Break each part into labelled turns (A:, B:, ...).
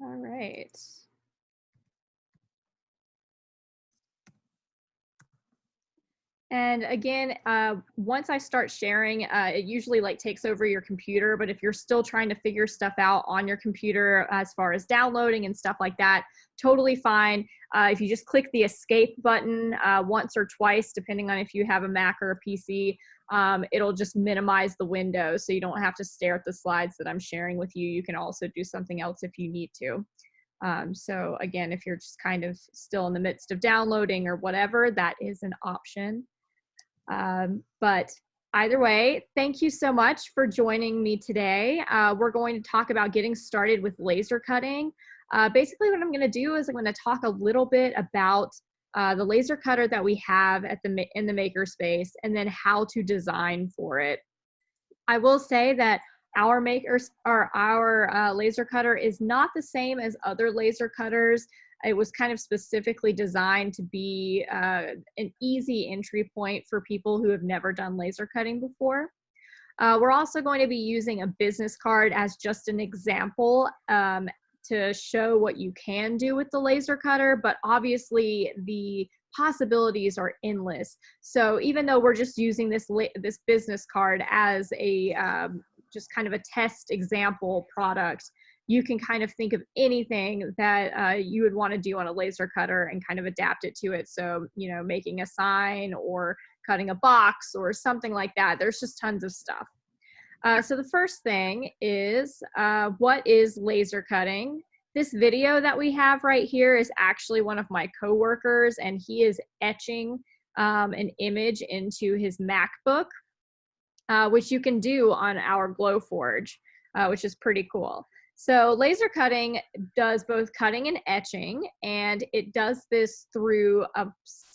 A: All right. And again, uh, once I start sharing, uh, it usually like takes over your computer, but if you're still trying to figure stuff out on your computer as far as downloading and stuff like that, totally fine. Uh, if you just click the escape button uh, once or twice, depending on if you have a Mac or a PC, um, it'll just minimize the window so you don't have to stare at the slides that I'm sharing with you. You can also do something else if you need to. Um, so again, if you're just kind of still in the midst of downloading or whatever, that is an option. Um, but either way, thank you so much for joining me today. Uh, we're going to talk about getting started with laser cutting. Uh, basically what I'm gonna do is I'm gonna talk a little bit about uh, the laser cutter that we have at the in the makerspace and then how to design for it. I will say that our makers or our uh, laser cutter is not the same as other laser cutters. It was kind of specifically designed to be uh, an easy entry point for people who have never done laser cutting before. Uh, we're also going to be using a business card as just an example um, to show what you can do with the laser cutter, but obviously the possibilities are endless. So even though we're just using this this business card as a um, just kind of a test example product, you can kind of think of anything that uh, you would want to do on a laser cutter and kind of adapt it to it. So, you know, making a sign or cutting a box or something like that. There's just tons of stuff. Uh, so the first thing is, uh, what is laser cutting? This video that we have right here is actually one of my coworkers and he is etching um, an image into his MacBook, uh, which you can do on our Glowforge, uh, which is pretty cool. So laser cutting does both cutting and etching, and it does this through a,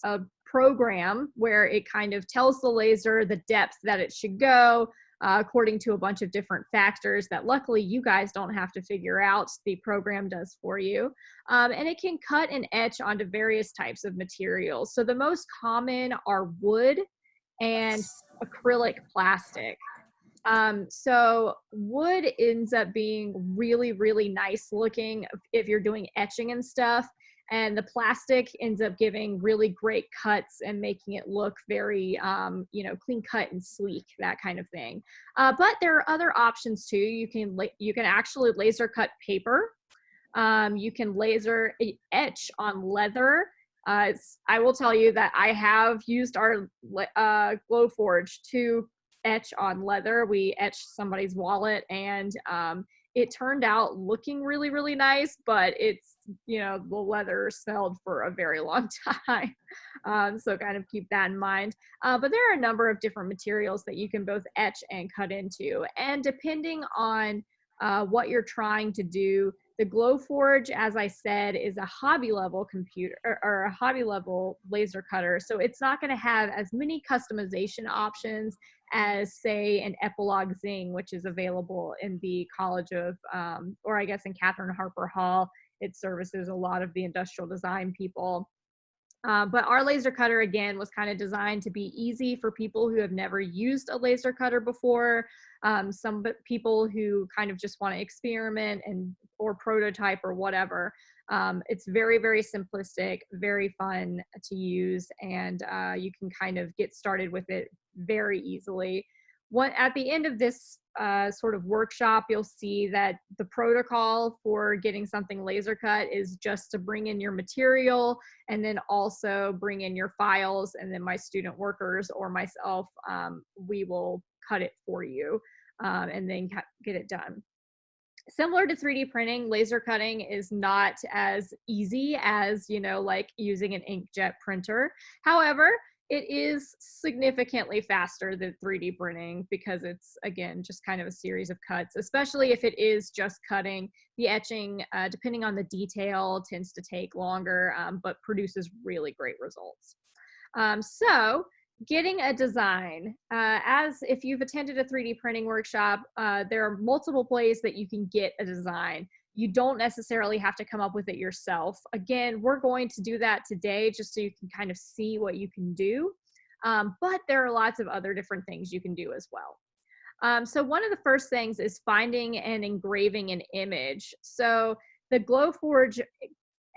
A: a program where it kind of tells the laser the depth that it should go, uh, according to a bunch of different factors that luckily you guys don't have to figure out. The program does for you. Um, and it can cut and etch onto various types of materials. So the most common are wood and acrylic plastic. Um, so wood ends up being really, really nice looking if you're doing etching and stuff. And the plastic ends up giving really great cuts and making it look very, um, you know, clean cut and sleek, that kind of thing. Uh, but there are other options too. You can, you can actually laser cut paper. Um, you can laser etch on leather. Uh, I will tell you that I have used our uh, Glowforge to etch on leather. We etched somebody's wallet and um, it turned out looking really, really nice, but it's, you know, the leather smelled for a very long time. Um, so kind of keep that in mind. Uh, but there are a number of different materials that you can both etch and cut into. And depending on uh, what you're trying to do, the Glowforge, as I said, is a hobby level computer or, or a hobby level laser cutter. So it's not going to have as many customization options as say an Epilog Zing, which is available in the College of, um, or I guess in Katherine Harper Hall. It services a lot of the industrial design people. Uh, but our laser cutter again was kind of designed to be easy for people who have never used a laser cutter before. Um, some people who kind of just want to experiment and or prototype or whatever. Um, it's very, very simplistic, very fun to use, and uh, you can kind of get started with it very easily. What, at the end of this uh, sort of workshop, you'll see that the protocol for getting something laser cut is just to bring in your material and then also bring in your files and then my student workers or myself, um, we will cut it for you um, and then get it done similar to 3D printing, laser cutting is not as easy as, you know, like using an inkjet printer. However, it is significantly faster than 3D printing because it's, again, just kind of a series of cuts, especially if it is just cutting. The etching, uh, depending on the detail, tends to take longer, um, but produces really great results. Um, so getting a design uh, as if you've attended a 3d printing workshop uh, there are multiple ways that you can get a design you don't necessarily have to come up with it yourself again we're going to do that today just so you can kind of see what you can do Um, but there are lots of other different things you can do as well. Um, so one of the first things is finding and engraving an image. So the Glowforge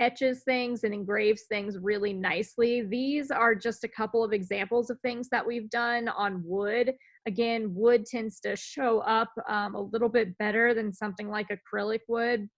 A: etches things and engraves things really nicely. These are just a couple of examples of things that we've done on wood. Again, wood tends to show up um, a little bit better than something like acrylic wood.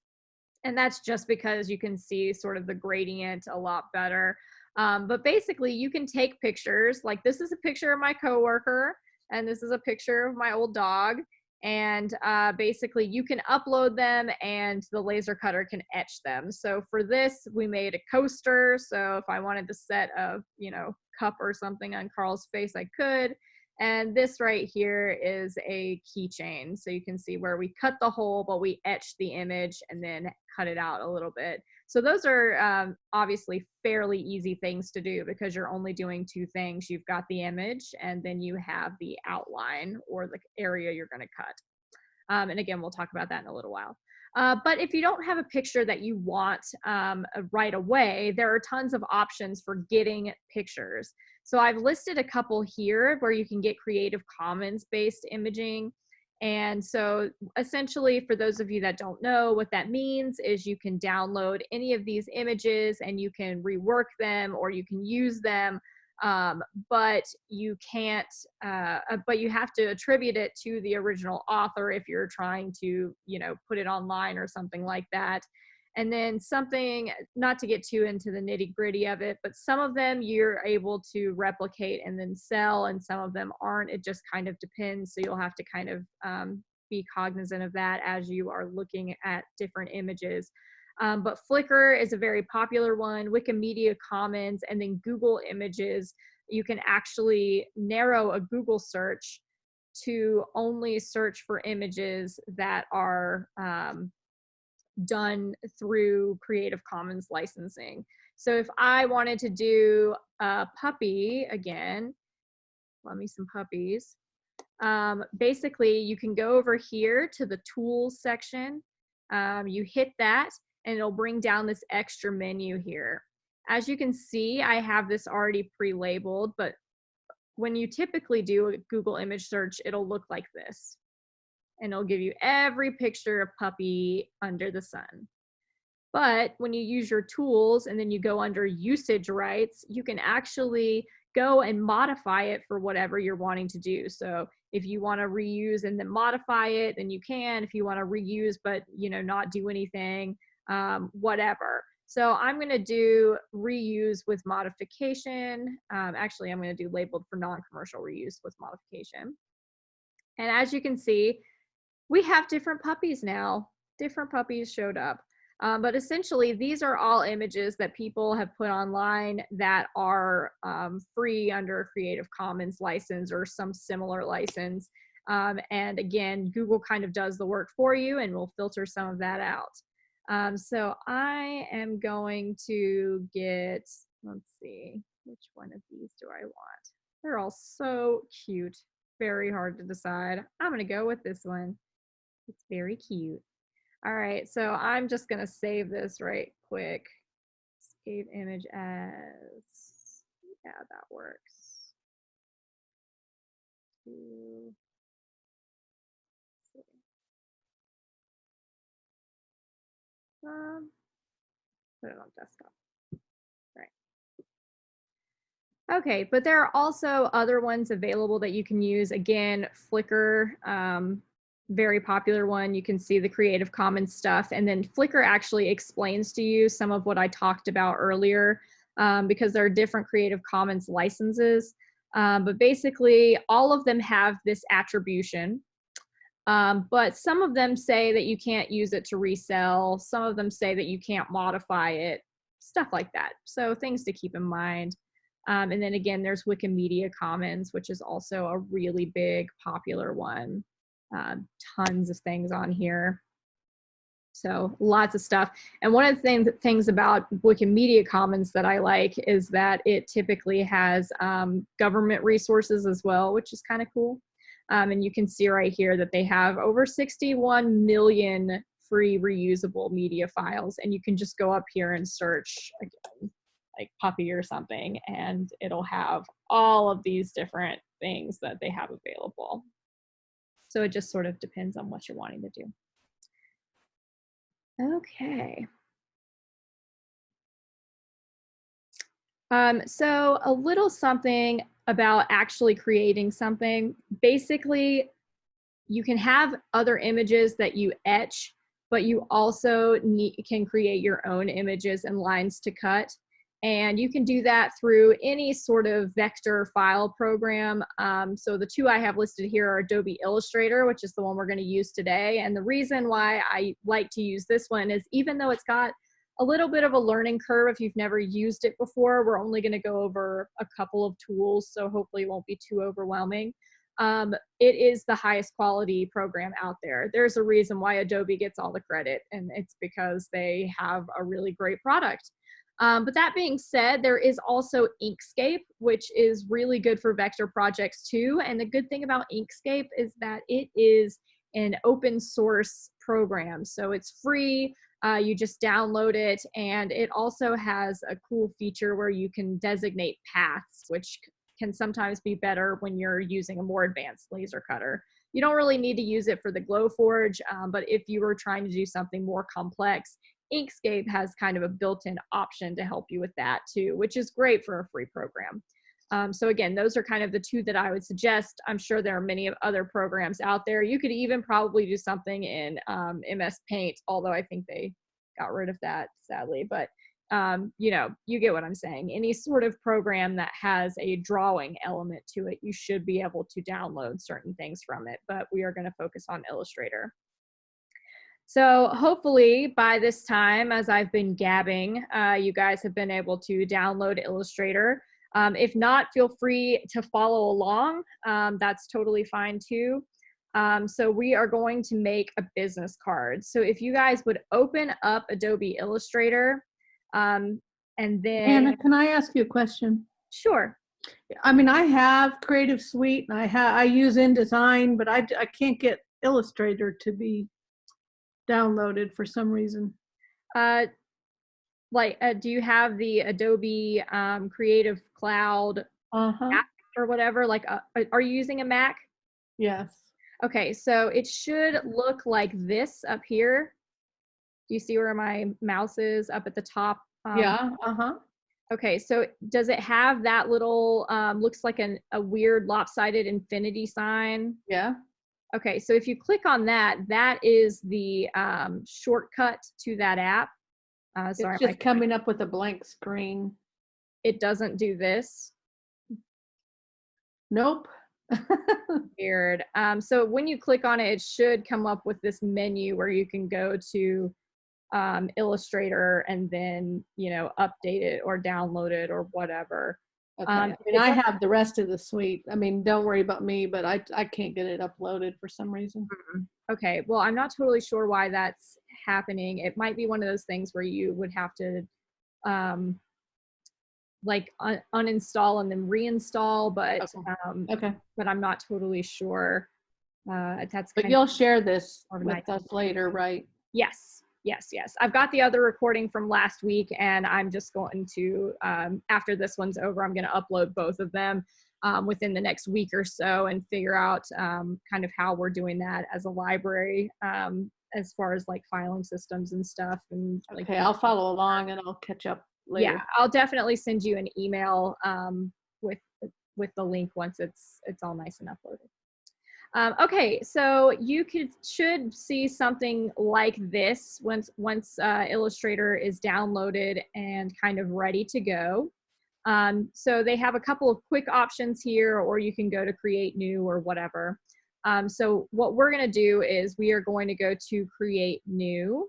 A: And that's just because you can see sort of the gradient a lot better. Um, but basically you can take pictures, like this is a picture of my coworker and this is a picture of my old dog and uh, basically you can upload them and the laser cutter can etch them. So for this, we made a coaster. So if I wanted to set a, you know, cup or something on Carl's face, I could. And this right here is a keychain. So you can see where we cut the hole, but we etched the image and then cut it out a little bit. So those are um, obviously fairly easy things to do because you're only doing two things. You've got the image and then you have the outline or the area you're gonna cut. Um, and again, we'll talk about that in a little while. Uh, but if you don't have a picture that you want um, right away, there are tons of options for getting pictures. So I've listed a couple here where you can get Creative Commons based imaging. And so essentially for those of you that don't know what that means is you can download any of these images and you can rework them or you can use them um, but you can't uh, uh but you have to attribute it to the original author if you're trying to you know put it online or something like that and then something not to get too into the nitty gritty of it but some of them you're able to replicate and then sell and some of them aren't. It just kind of depends. So you'll have to kind of um, be cognizant of that as you are looking at different images. Um, but flickr is a very popular one. Wikimedia commons and then google images. You can actually narrow a google search to only search for images that are um, done through Creative Commons licensing. So if I wanted to do a puppy again, let me some puppies. Um, basically, you can go over here to the tools section. Um, you hit that and it'll bring down this extra menu here. As you can see, I have this already pre-labeled, but when you typically do a Google image search, it'll look like this and it'll give you every picture of puppy under the sun. But when you use your tools and then you go under usage rights, you can actually go and modify it for whatever you're wanting to do. So if you want to reuse and then modify it, then you can. If you want to reuse but you know not do anything, um, whatever. So I'm going to do reuse with modification. Um, actually, I'm going to do labeled for non-commercial reuse with modification. And as you can see, we have different puppies now. Different puppies showed up. Um, but essentially, these are all images that people have put online that are um, free under a Creative Commons license or some similar license. Um, and again, Google kind of does the work for you and will filter some of that out. Um, so I am going to get, let's see, which one of these do I want? They're all so cute, very hard to decide. I'm gonna go with this one. It's very cute. All right, so I'm just gonna save this right quick. Save image as, yeah, that works. Um, put it on desktop. Right. Okay, but there are also other ones available that you can use. Again, Flickr um, very popular one. You can see the Creative Commons stuff. And then Flickr actually explains to you some of what I talked about earlier um, because there are different Creative Commons licenses. Um, but basically, all of them have this attribution. Um, but some of them say that you can't use it to resell. Some of them say that you can't modify it, stuff like that. So things to keep in mind. Um, and then again, there's Wikimedia Commons, which is also a really big popular one uh, tons of things on here. So lots of stuff. And one of the things, things about Wikimedia Commons that I like is that it typically has um, government resources as well, which is kind of cool. Um, and you can see right here that they have over 61 million free reusable media files. And you can just go up here and search again. like puppy or something and it'll have all of these different things that they have available. So it just sort of depends on what you're wanting to do. Okay. Um, so a little something about actually creating something. Basically, you can have other images that you etch, but you also need, can create your own images and lines to cut. And you can do that through any sort of vector file program. Um, so the two I have listed here are Adobe Illustrator, which is the one we're gonna use today. And the reason why I like to use this one is even though it's got a little bit of a learning curve if you've never used it before, we're only gonna go over a couple of tools, so hopefully it won't be too overwhelming. Um, it is the highest quality program out there. There's a reason why Adobe gets all the credit, and it's because they have a really great product. Um, but that being said, there is also Inkscape, which is really good for vector projects too. And the good thing about Inkscape is that it is an open source program. So it's free, uh, you just download it, and it also has a cool feature where you can designate paths, which can sometimes be better when you're using a more advanced laser cutter. You don't really need to use it for the Glowforge, um, but if you were trying to do something more complex, Inkscape has kind of a built-in option to help you with that too, which is great for a free program. Um, so again, those are kind of the two that I would suggest. I'm sure there are many other programs out there. You could even probably do something in um, MS Paint, although I think they got rid of that sadly. But um, you know, you get what I'm saying. Any sort of program that has a drawing element to it, you should be able to download certain things from it, but we are gonna focus on Illustrator. So hopefully by this time, as I've been gabbing, uh, you guys have been able to download Illustrator. Um, if not, feel free to follow along. Um, that's totally fine too. Um, so we are going to make a business card. So if you guys would open up Adobe Illustrator, um, and then
B: Anna, can I ask you a question?
A: sure.
B: I mean, I have Creative Suite and I have I use InDesign, but I I can't get Illustrator to be downloaded for some reason.
A: Uh, like, uh, do you have the Adobe um, Creative Cloud
B: Uh-huh.
A: app or whatever? Like, uh, are- are you using a Mac?
B: Yes.
A: Okay, so it should look like this up here. Do you see where my mouse is up at the top? Um,
B: yeah. Uh-huh.
A: Okay, so does it have that little, um, looks like an, a weird lopsided infinity sign?
B: Yeah.
A: Okay, so if you click on that, that is the um, shortcut to that app. Uh, sorry,
B: it's just coming up with a blank screen.
A: it doesn't do this.
B: Nope.
A: Weird. Um, so when you click on it, it should come up with this menu where you can go to um, Illustrator and then, you know, update it or download it or whatever.
B: Okay.
A: Um,
B: I mean, I have the rest of the suite. I mean, don't worry about me, but I I can't get it uploaded for some reason.
A: Okay, well, I'm not totally sure why that's happening. It might be one of those things where you would have to um, like un- uninstall and then reinstall, but
B: Okay.
A: um,
B: Okay.
A: but I'm not totally sure. Uh, that's
B: But you'll share this with us later, right?
A: Yes, yes, yes. I've got the other recording from last week, and I'm just going to, um, after this one's over, I'm going to upload both of them um, within the next week or so and figure out um, kind of how we're doing that as a library um, as far as like filing systems and stuff. And like,
B: Okay, I'll follow along and I'll catch up later.
A: yeah, I'll definitely send you an email um, with with the link once it's it's all nice and uploaded. Um, okay, so you could should see something like this once once uh, Illustrator is downloaded and kind of ready to go. Um, so they have a couple of quick options here, or you can go to create new or whatever. Um, so what we're going to do is we are going to go to create new.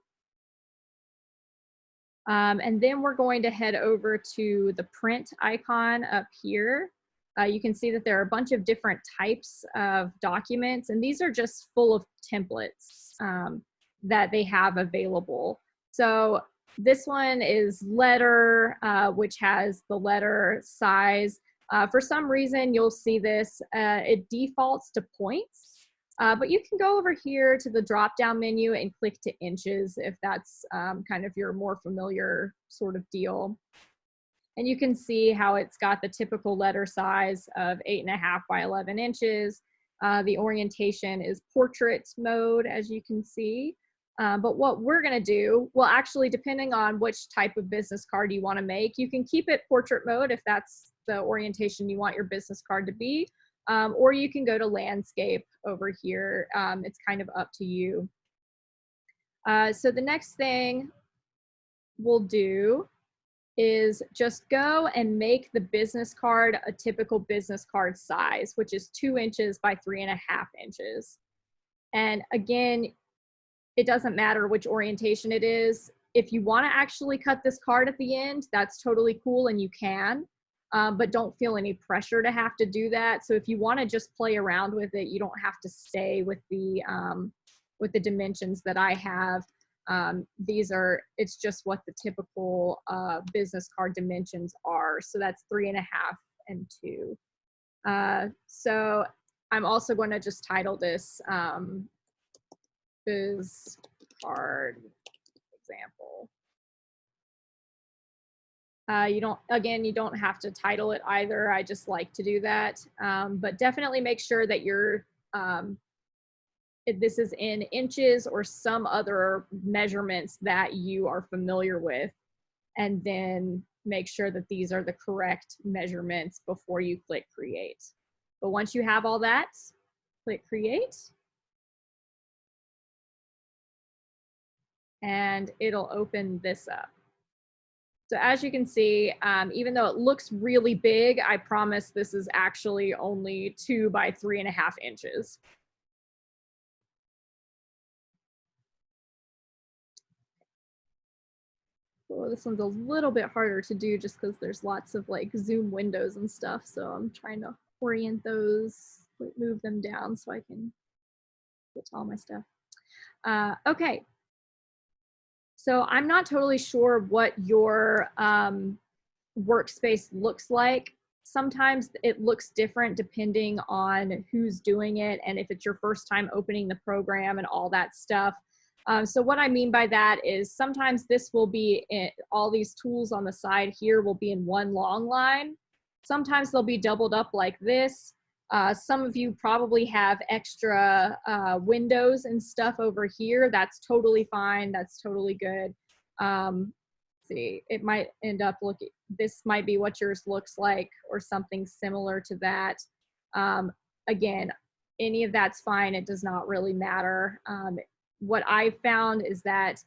A: Um, and then we're going to head over to the print icon up here. Uh, you can see that there are a bunch of different types of documents, and these are just full of templates um, that they have available. So this one is letter, uh, which has the letter size. Uh, for some reason, you'll see this, uh, it defaults to points. Uh, but you can go over here to the drop down menu and click to inches if that's um, kind of your more familiar sort of deal. And you can see how it's got the typical letter size of eight and a half by 11 inches. Uh, the orientation is portrait mode, as you can see. Uh, but what we're gonna do, well, actually, depending on which type of business card you wanna make, you can keep it portrait mode if that's the orientation you want your business card to be, um, or you can go to landscape over here. Um, it's kind of up to you. Uh, so the next thing we'll do is just go and make the business card a typical business card size, which is two inches by three and a half inches. And again, it doesn't matter which orientation it is. If you want to actually cut this card at the end, that's totally cool and you can, um, but don't feel any pressure to have to do that. So if you want to just play around with it, you don't have to stay with the um, with the dimensions that I have. Um, these are, it's just what the typical uh, business card dimensions are. So that's three and a half and two. Uh, so I'm also going to just title this um, biz card example. Uh, you don't, again, you don't have to title it either. I just like to do that. Um, but definitely make sure that you're, um, this is in inches or some other measurements that you are familiar with. And then make sure that these are the correct measurements before you click create. But once you have all that, click create. and it'll open this up. So as you can see, um, even though it looks really big, I promise this is actually only two by three and a half inches. Well, this one's a little bit harder to do just because there's lots of like zoom windows and stuff. So I'm trying to orient those, move them down so I can get to all my stuff. Uh, okay, so I'm not totally sure what your um, workspace looks like. Sometimes it looks different depending on who's doing it and if it's your first time opening the program and all that stuff. Um, so what I mean by that is sometimes this will be in, all these tools on the side here will be in one long line. Sometimes they'll be doubled up like this. Uh, some of you probably have extra uh, windows and stuff over here. That's totally fine. That's totally good. Um, see, it might end up looking, this might be what yours looks like or something similar to that. Um, again, any of that's fine. It does not really matter. Um, what I found is that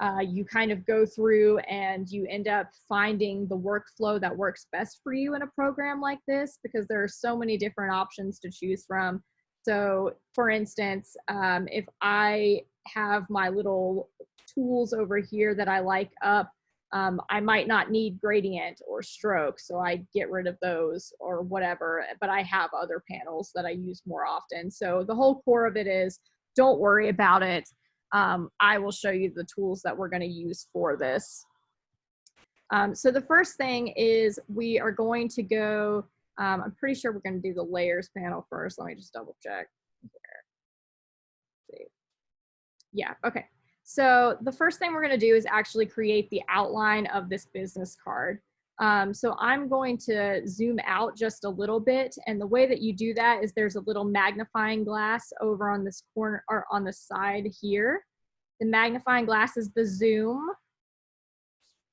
A: uh, you kind of go through and you end up finding the workflow that works best for you in a program like this because there are so many different options to choose from. So for instance, um, if I have my little tools over here that I like up, um, I might not need gradient or stroke, so I get rid of those or whatever, but I have other panels that I use more often. So the whole core of it is don't worry about it um, I will show you the tools that we're going to use for this. Um, so the first thing is we are going to go, um, I'm pretty sure we're going to do the layers panel first. Let me just double check. Here. Yeah, okay. So the first thing we're going to do is actually create the outline of this business card. Um, so I'm going to zoom out just a little bit. And the way that you do that is there's a little magnifying glass over on this corner or on the side here. The magnifying glass is the zoom.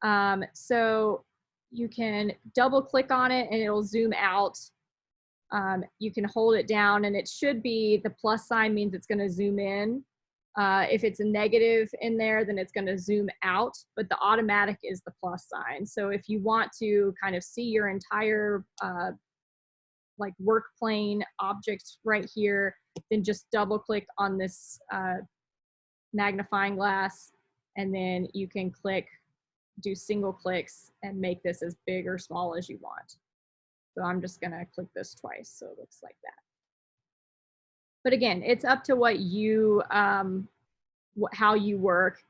A: Um, so you can double click on it and it'll zoom out. Um, you can hold it down and it should be the plus sign means it's going to zoom in. Uh, if it's a negative in there, then it's going to zoom out, but the automatic is the plus sign. So if you want to kind of see your entire uh, like work plane object right here, then just double click on this uh, magnifying glass and then you can click, do single clicks and make this as big or small as you want. So I'm just gonna click this twice so it looks like that. But again, it's up to what you, um, how you work.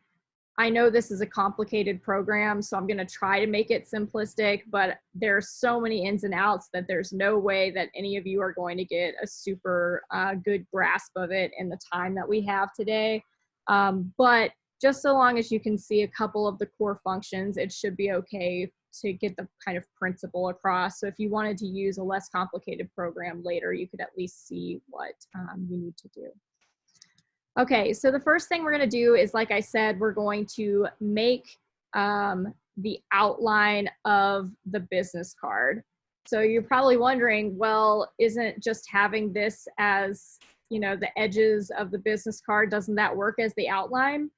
A: I know this is a complicated program, so I'm gonna try to make it simplistic, but there's so many ins and outs that there's no way that any of you are going to get a super uh, good grasp of it in the time that we have today. Um, but just so long as you can see a couple of the core functions, it should be okay to get the kind of principle across. So if you wanted to use a less complicated program later, you could at least see what um, you need to do. Okay, so the first thing we're gonna do is, like I said, we're going to make um, the outline of the business card. So you're probably wondering, well, isn't just having this as, you know, the edges of the business card, doesn't that work as the outline?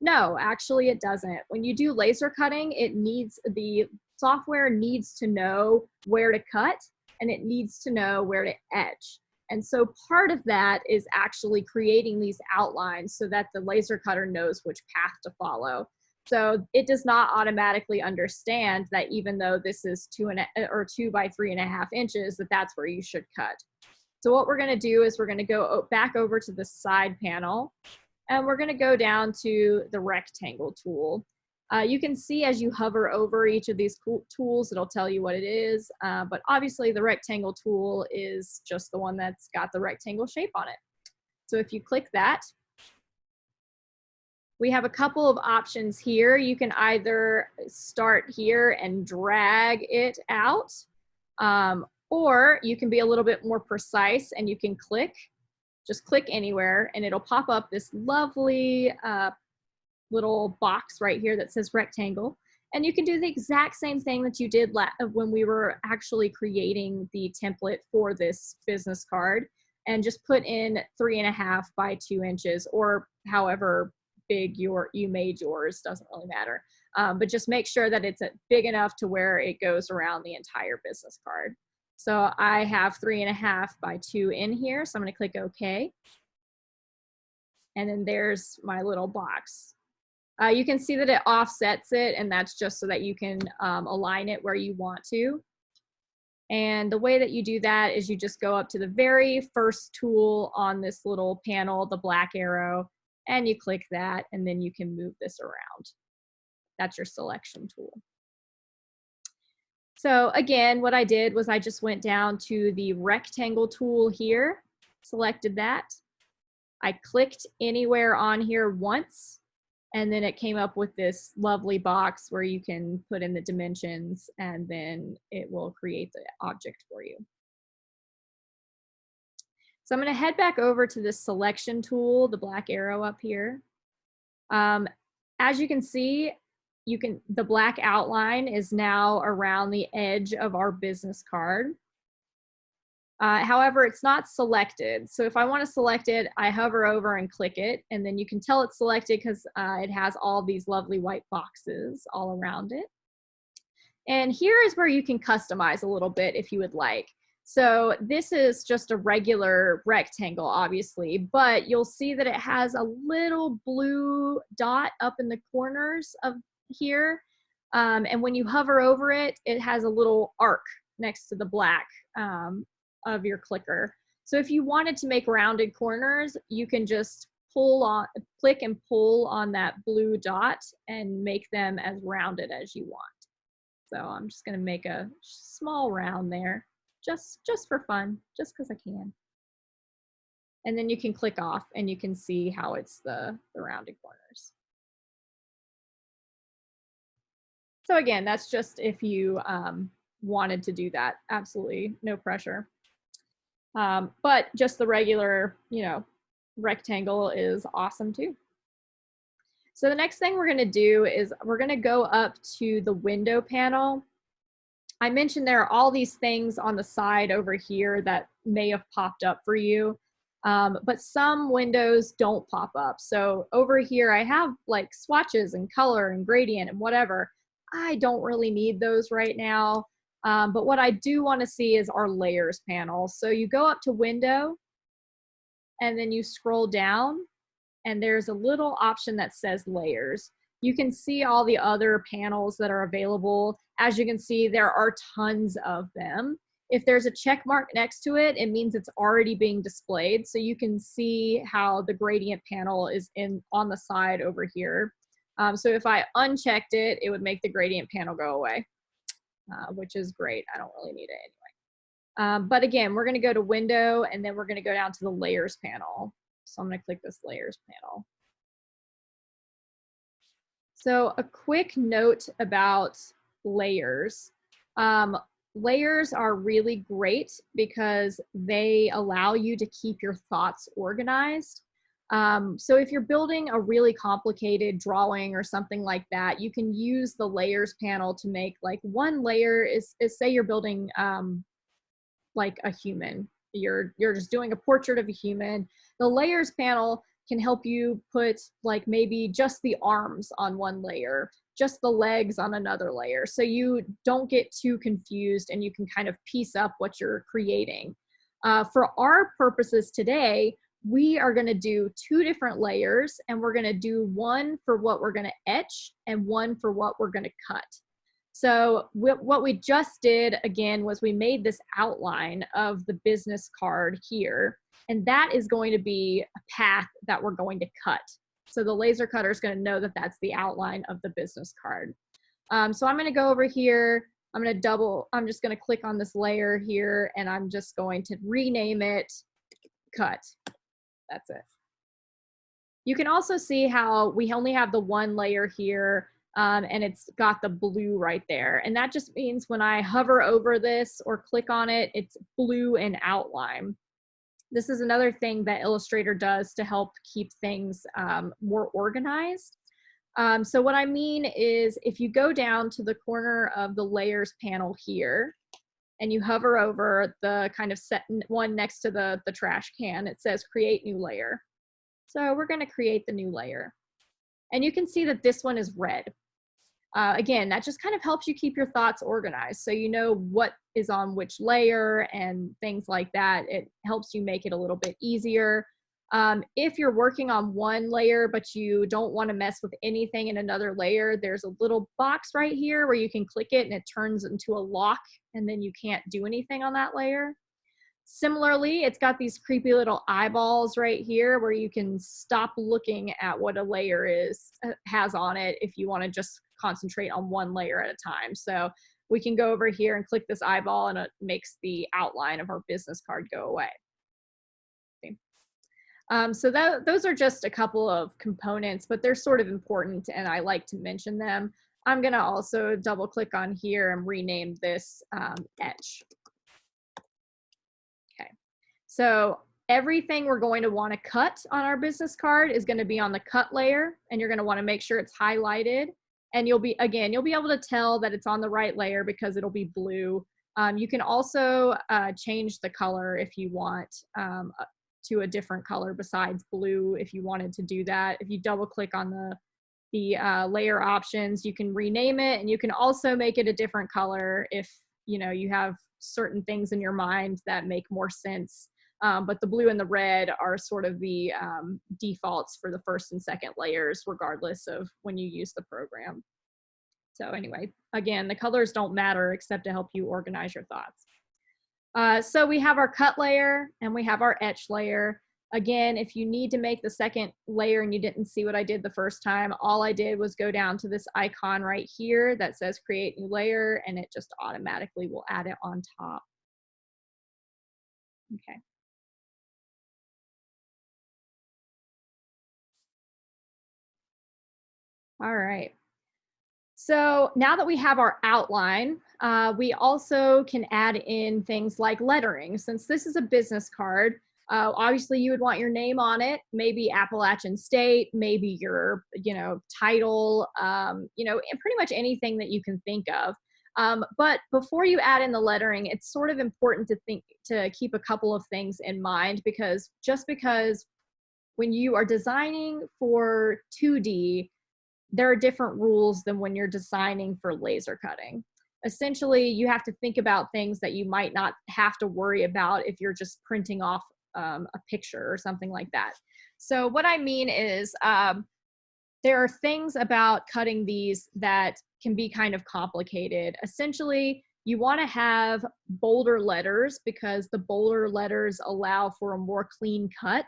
A: No, actually it doesn't. When you do laser cutting, it needs, the software needs to know where to cut and it needs to know where to etch. And so part of that is actually creating these outlines so that the laser cutter knows which path to follow. So it does not automatically understand that even though this is two and a, or two by three and a half inches, that that's where you should cut. So what we're gonna do is we're gonna go back over to the side panel and we're gonna go down to the rectangle tool. Uh, you can see as you hover over each of these tools, it'll tell you what it is. Uh, but obviously the rectangle tool is just the one that's got the rectangle shape on it. So if you click that, we have a couple of options here. You can either start here and drag it out, um, or you can be a little bit more precise and you can click, just click anywhere and it'll pop up this lovely uh, little box right here that says rectangle. And you can do the exact same thing that you did when we were actually creating the template for this business card and just put in three and a half by two inches or however big your you made yours doesn't really matter um, but just make sure that it's big enough to where it goes around the entire business card so I have three and a half by two in here so I'm going to click OK and then there's my little box uh, you can see that it offsets it and that's just so that you can um, align it where you want to and the way that you do that is you just go up to the very first tool on this little panel, the black arrow, and you click that and then you can move this around. That's your selection tool. So again, what I did was I just went down to the rectangle tool here, selected that. I clicked anywhere on here once, and then it came up with this lovely box where you can put in the dimensions and then it will create the object for you. So I'm going to head back over to this selection tool, the black arrow up here. Um, as you can see, you can the black outline is now around the edge of our business card. Uh, however, it's not selected. So if I want to select it, I hover over and click it, and then you can tell it's selected because uh, it has all these lovely white boxes all around it. And here is where you can customize a little bit if you would like. So this is just a regular rectangle, obviously, but you'll see that it has a little blue dot up in the corners of here. Um, and when you hover over it, it has a little arc next to the black um, of your clicker. So if you wanted to make rounded corners, you can just pull on, click and pull on that blue dot and make them as rounded as you want. So I'm just gonna make a small round there just, just for fun, just because I can. And then you can click off and you can see how it's the, the rounded corners. So again, that's just if you um, wanted to do that. Absolutely no pressure. Um, but just the regular, you know, rectangle is awesome too. So the next thing we're gonna do is we're gonna go up to the window panel I mentioned there are all these things on the side over here that may have popped up for you, um, but some windows don't pop up. So over here, I have like swatches and color and gradient and whatever. I don't really need those right now. Um, but what I do want to see is our layers panel. So you go up to window and then you scroll down and there's a little option that says layers. You can see all the other panels that are available as you can see, there are tons of them. If there's a check mark next to it, it means it's already being displayed. So you can see how the gradient panel is in on the side over here. Um, so if I unchecked it, it would make the gradient panel go away, uh, which is great. I don't really need it anyway. Um, but again, we're gonna go to window and then we're gonna go down to the layers panel. So I'm gonna click this layers panel. So a quick note about layers. Um, layers are really great because they allow you to keep your thoughts organized. Um, so if you're building a really complicated drawing or something like that, you can use the layers panel to make like one layer is, is say you're building um, like a human. You're, you're just doing a portrait of a human. The layers panel can help you put like maybe just the arms on one layer, just the legs on another layer. So you don't get too confused and you can kind of piece up what you're creating. Uh, for our purposes today, we are gonna do two different layers and we're gonna do one for what we're gonna etch and one for what we're gonna cut. So what we just did again was we made this outline of the business card here and that is going to be a path that we're going to cut. So the laser cutter is going to know that that's the outline of the business card. Um, so I'm going to go over here. I'm going to double, I'm just going to click on this layer here and I'm just going to rename it cut. That's it. You can also see how we only have the one layer here um, and it's got the blue right there. And that just means when I hover over this or click on it, it's blue and outline. This is another thing that Illustrator does to help keep things um, more organized. Um, so what I mean is if you go down to the corner of the layers panel here and you hover over the kind of set one next to the, the trash can, it says create new layer. So we're gonna create the new layer. And you can see that this one is red. Uh, again, that just kind of helps you keep your thoughts organized. So you know what is on which layer and things like that. It helps you make it a little bit easier. Um, if you're working on one layer, but you don't want to mess with anything in another layer, there's a little box right here where you can click it and it turns into a lock and then you can't do anything on that layer. Similarly, it's got these creepy little eyeballs right here where you can stop looking at what a layer is uh, has on it if you want to just concentrate on one layer at a time. So we can go over here and click this eyeball and it makes the outline of our business card go away. Um, so that, those are just a couple of components, but they're sort of important and I like to mention them. I'm gonna also double click on here and rename this um, etch. Okay, so everything we're going to want to cut on our business card is going to be on the cut layer and you're going to want to make sure it's highlighted and you'll be again you'll be able to tell that it's on the right layer because it'll be blue um, you can also uh, change the color if you want um, to a different color besides blue if you wanted to do that if you double click on the the uh, layer options you can rename it and you can also make it a different color if you know you have certain things in your mind that make more sense um, but the blue and the red are sort of the um, defaults for the first and second layers, regardless of when you use the program. So anyway, again, the colors don't matter except to help you organize your thoughts. Uh, so we have our cut layer and we have our etch layer. Again, if you need to make the second layer and you didn't see what I did the first time, all I did was go down to this icon right here that says create new layer and it just automatically will add it on top. Okay. All right. So now that we have our outline, uh, we also can add in things like lettering. Since this is a business card, uh, obviously you would want your name on it, maybe Appalachian State, maybe your, you know, title, um, you know, and pretty much anything that you can think of. Um, but before you add in the lettering, it's sort of important to think to keep a couple of things in mind because just because when you are designing for 2D, there are different rules than when you're designing for laser cutting. Essentially, you have to think about things that you might not have to worry about if you're just printing off um, a picture or something like that. So what I mean is um, there are things about cutting these that can be kind of complicated. Essentially, you want to have bolder letters because the bolder letters allow for a more clean cut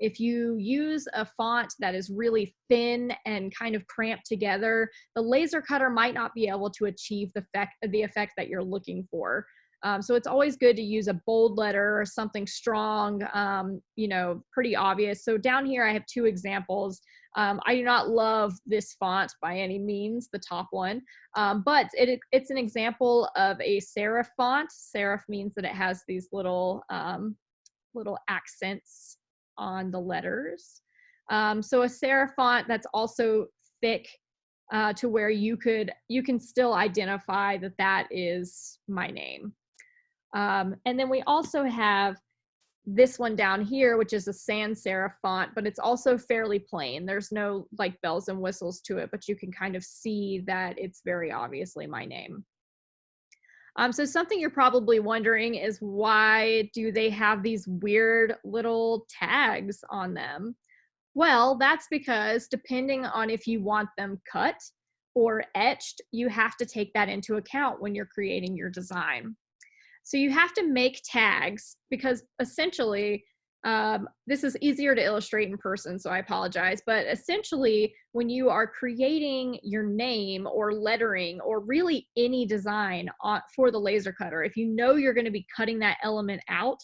A: if you use a font that is really thin and kind of cramped together, the laser cutter might not be able to achieve the effect, the effect that you're looking for. Um, so it's always good to use a bold letter or something strong, um, you know, pretty obvious. So down here I have two examples. Um, I do not love this font by any means, the top one, um, but it, it's an example of a serif font. Serif means that it has these little, um, little accents on the letters. Um, so a serif font that's also thick uh, to where you could you can still identify that that is my name. Um, and then we also have this one down here, which is a sans serif font, but it's also fairly plain. There's no like bells and whistles to it, but you can kind of see that it's very obviously my name. Um, so something you're probably wondering is why do they have these weird little tags on them? Well, that's because depending on if you want them cut or etched, you have to take that into account when you're creating your design. So you have to make tags because essentially, um, this is easier to illustrate in person, so I apologize. But essentially, when you are creating your name or lettering or really any design for the laser cutter, if you know you're going to be cutting that element out,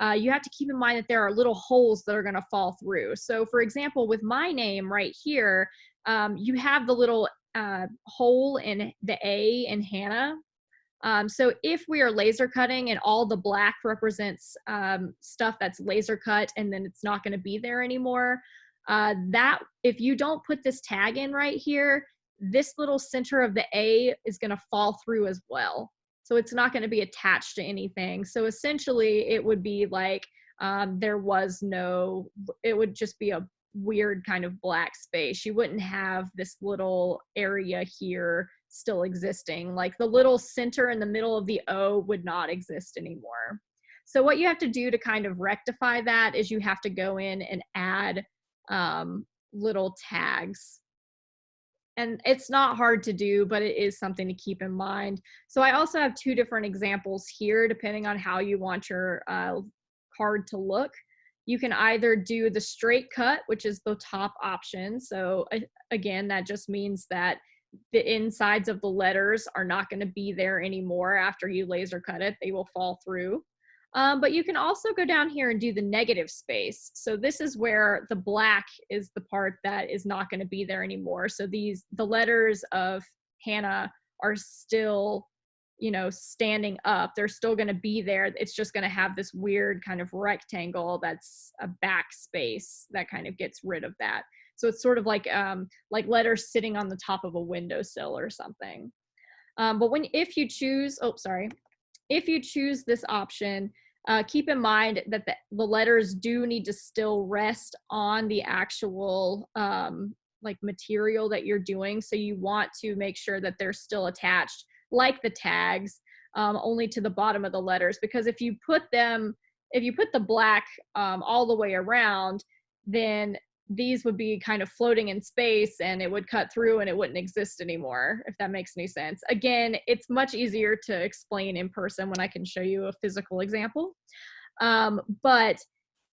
A: uh, you have to keep in mind that there are little holes that are going to fall through. So for example, with my name right here, um, you have the little uh, hole in the A in Hannah. Um, so if we are laser cutting and all the black represents um, stuff that's laser cut and then it's not going to be there anymore, uh, that if you don't put this tag in right here, this little center of the A is going to fall through as well. So it's not going to be attached to anything. So essentially it would be like um, there was no, it would just be a weird kind of black space. You wouldn't have this little area here still existing. Like the little center in the middle of the O would not exist anymore. So what you have to do to kind of rectify that is you have to go in and add um, little tags and it's not hard to do, but it is something to keep in mind. So I also have two different examples here, depending on how you want your uh, card to look. You can either do the straight cut, which is the top option. So again, that just means that the insides of the letters are not gonna be there anymore after you laser cut it. They will fall through. Um, but you can also go down here and do the negative space. So this is where the black is the part that is not going to be there anymore. So these, the letters of Hannah are still, you know, standing up. They're still going to be there. It's just going to have this weird kind of rectangle that's a backspace that kind of gets rid of that. So it's sort of like, um, like letters sitting on the top of a windowsill or something. Um, but when, if you choose, oh, sorry, if you choose this option, uh, keep in mind that the, the, letters do need to still rest on the actual um, like material that you're doing. So you want to make sure that they're still attached like the tags um, only to the bottom of the letters because if you put them, if you put the black um, all the way around, then these would be kind of floating in space and it would cut through and it wouldn't exist anymore, if that makes any sense. Again, it's much easier to explain in person when I can show you a physical example. Um, but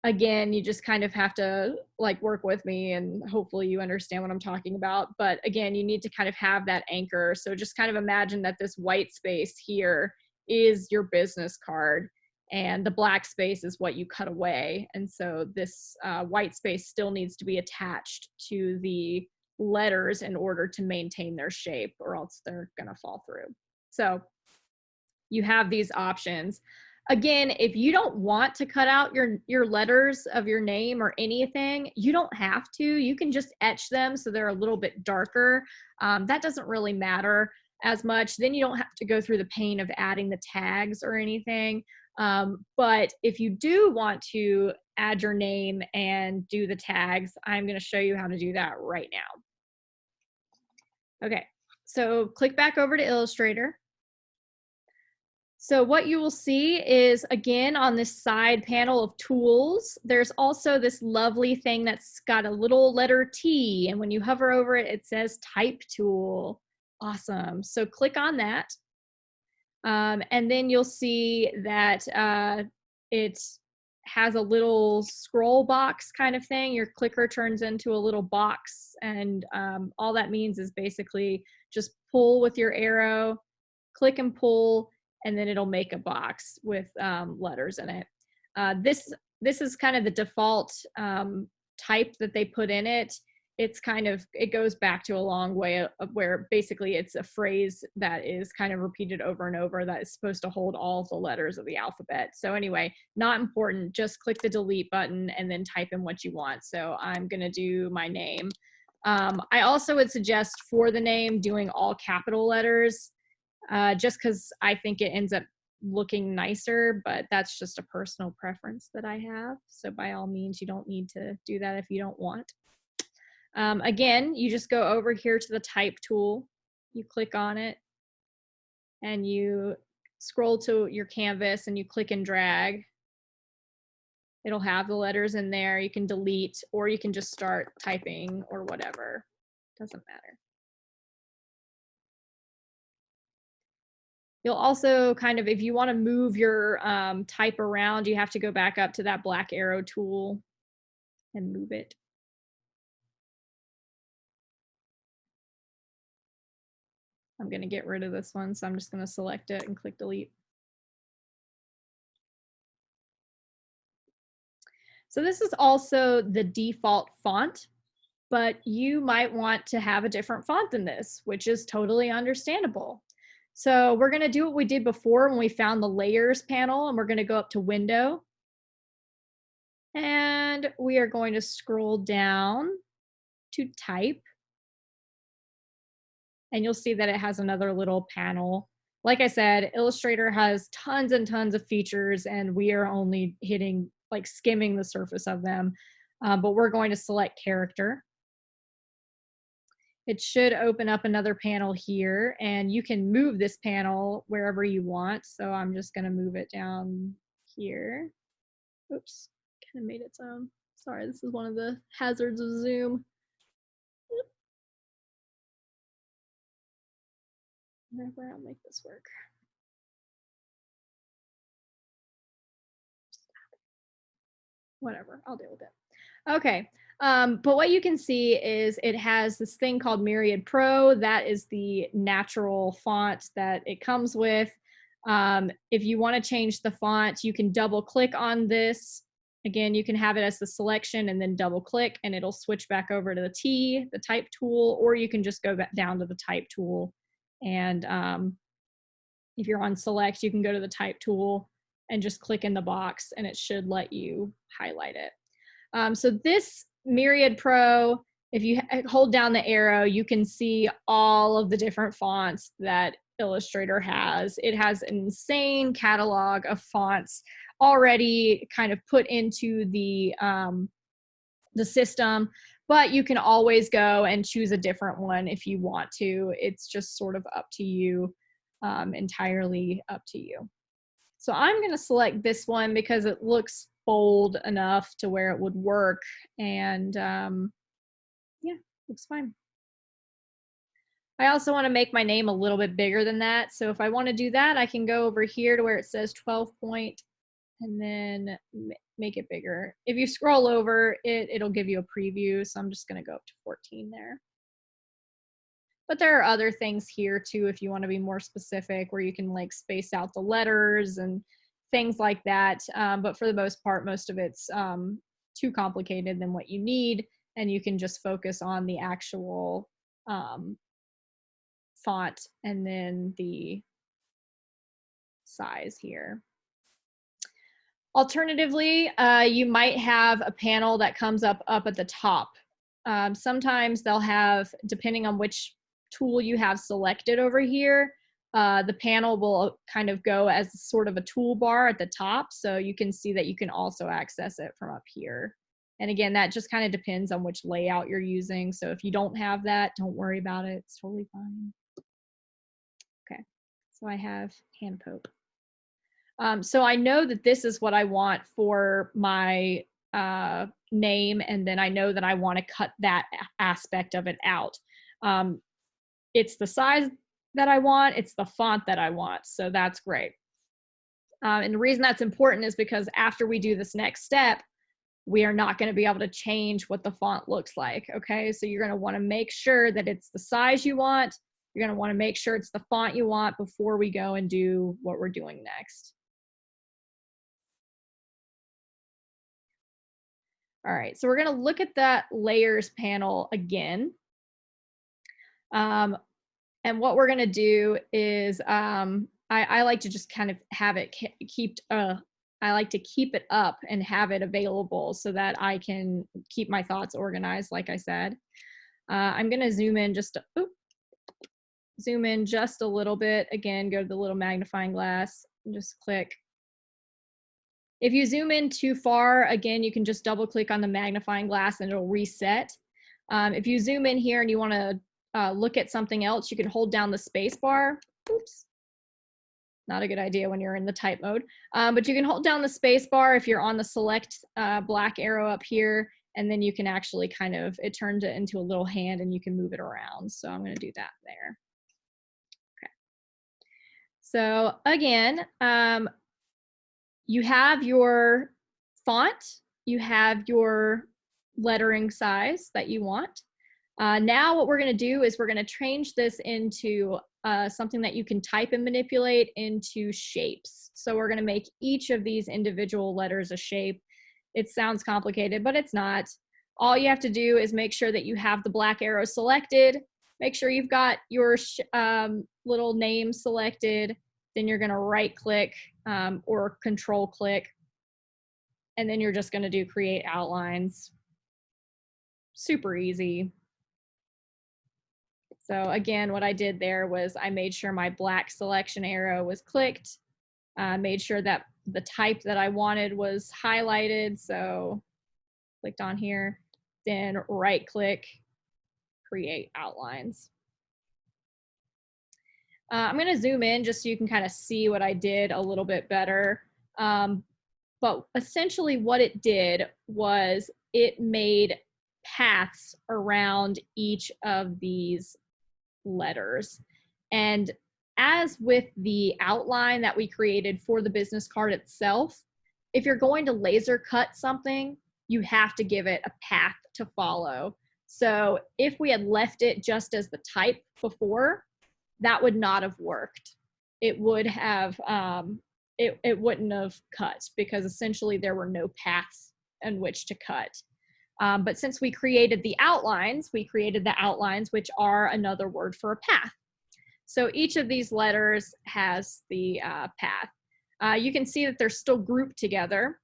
A: again, you just kind of have to like work with me and hopefully you understand what I'm talking about. But again, you need to kind of have that anchor. So just kind of imagine that this white space here is your business card and the black space is what you cut away. And so this uh, white space still needs to be attached to the letters in order to maintain their shape or else they're gonna fall through. So you have these options. Again, if you don't want to cut out your, your letters of your name or anything, you don't have to. You can just etch them so they're a little bit darker. Um, that doesn't really matter as much. Then you don't have to go through the pain of adding the tags or anything. Um, but if you do want to add your name and do the tags, I'm going to show you how to do that right now. Okay, so click back over to Illustrator. So what you will see is again on this side panel of tools, there's also this lovely thing that's got a little letter T and when you hover over it, it says type tool. Awesome. So click on that. Um, and then you'll see that uh, it has a little scroll box kind of thing. Your clicker turns into a little box and um, all that means is basically just pull with your arrow, click and pull, and then it'll make a box with um, letters in it. Uh, this this is kind of the default um, type that they put in it. It's kind of it goes back to a long way of where basically it's a phrase that is kind of repeated over and over that is supposed to hold all the letters of the alphabet. So anyway, not important. Just click the delete button and then type in what you want. So I'm gonna do my name. Um, I also would suggest for the name doing all capital letters uh, just because I think it ends up looking nicer, but that's just a personal preference that I have. So by all means, you don't need to do that if you don't want. Um, again, you just go over here to the type tool, you click on it, and you scroll to your canvas and you click and drag. It'll have the letters in there. You can delete or you can just start typing or whatever. Doesn't matter. You'll also kind of, if you want to move your um, type around, you have to go back up to that black arrow tool and move it. I'm going to get rid of this one, so I'm just going to select it and click delete. So this is also the default font, but you might want to have a different font than this, which is totally understandable. So we're going to do what we did before when we found the layers panel and we're going to go up to window. And we are going to scroll down to type. And you'll see that it has another little panel. Like I said, Illustrator has tons and tons of features and we are only hitting like skimming the surface of them. Uh, but we're going to select character. It should open up another panel here and you can move this panel wherever you want. So I'm just gonna move it down here. Oops, kind of made its own. Sorry, this is one of the hazards of Zoom. I'll make this work. Whatever, I'll deal with it. Okay, um, but what you can see is it has this thing called Myriad Pro. That is the natural font that it comes with. Um, if you want to change the font, you can double click on this. Again, you can have it as the selection and then double click and it'll switch back over to the T, the type tool, or you can just go back down to the type tool. And um, if you're on select, you can go to the type tool and just click in the box and it should let you highlight it. Um, so this Myriad Pro, if you hold down the arrow, you can see all of the different fonts that Illustrator has. It has an insane catalog of fonts already kind of put into the um, the system, but you can always go and choose a different one if you want to. It's just sort of up to you, um, entirely up to you. So I'm going to select this one because it looks bold enough to where it would work. And um, yeah, looks fine. I also want to make my name a little bit bigger than that. So if I want to do that, I can go over here to where it says 12 point and then make it bigger. If you scroll over it, it'll give you a preview. So I'm just going to go up to 14 there. But there are other things here too, if you want to be more specific, where you can like space out the letters and things like that. Um, but for the most part, most of it's um, too complicated than what you need. And you can just focus on the actual um, font and then the size here. Alternatively, uh, you might have a panel that comes up up at the top. Um, sometimes they'll have, depending on which tool you have selected over here, uh, the panel will kind of go as sort of a toolbar at the top. So you can see that you can also access it from up here. And again, that just kind of depends on which layout you're using. So if you don't have that, don't worry about it. It's totally fine. Okay, so I have Hannah Pope. Um, so I know that this is what I want for my uh, name, and then I know that I want to cut that aspect of it out. Um, it's the size that I want, it's the font that I want. So that's great. Um, and the reason that's important is because after we do this next step, we are not going to be able to change what the font looks like. Okay, so you're going to want to make sure that it's the size you want You're gonna wanna make sure it's the font you want before we go and do what we're doing next. All right, so we're gonna look at that layers panel again. Um, and what we're gonna do is, um, I, I like to just kind of have it keep, uh, I like to keep it up and have it available so that I can keep my thoughts organized, like I said. Uh, I'm gonna zoom in just, a, oop, zoom in just a little bit. Again, go to the little magnifying glass and just click if you zoom in too far, again, you can just double click on the magnifying glass and it'll reset. Um, if you zoom in here and you wanna uh, look at something else, you can hold down the space bar. Oops. Not a good idea when you're in the type mode. Um, but you can hold down the space bar if you're on the select uh, black arrow up here, and then you can actually kind of, it turns it into a little hand and you can move it around. So I'm gonna do that there. Okay. So again, um, you have your font, you have your lettering size that you want. Uh, now what we're gonna do is we're gonna change this into uh, something that you can type and manipulate into shapes. So we're gonna make each of these individual letters a shape. It sounds complicated, but it's not. All you have to do is make sure that you have the black arrow selected, make sure you've got your um, little name selected, then you're gonna right click um, or control click. And then you're just gonna do create outlines. Super easy. So again, what I did there was I made sure my black selection arrow was clicked, uh, made sure that the type that I wanted was highlighted. So clicked on here, then right click, create outlines. Uh, I'm going to zoom in just so you can kind of see what I did a little bit better. Um, but essentially what it did was it made paths around each of these letters. And as with the outline that we created for the business card itself, if you're going to laser cut something, you have to give it a path to follow. So if we had left it just as the type before, that would not have worked. It would have, um, it, it wouldn't have cut because essentially there were no paths in which to cut. Um, but since we created the outlines, we created the outlines, which are another word for a path. So each of these letters has the uh, path. Uh, you can see that they're still grouped together.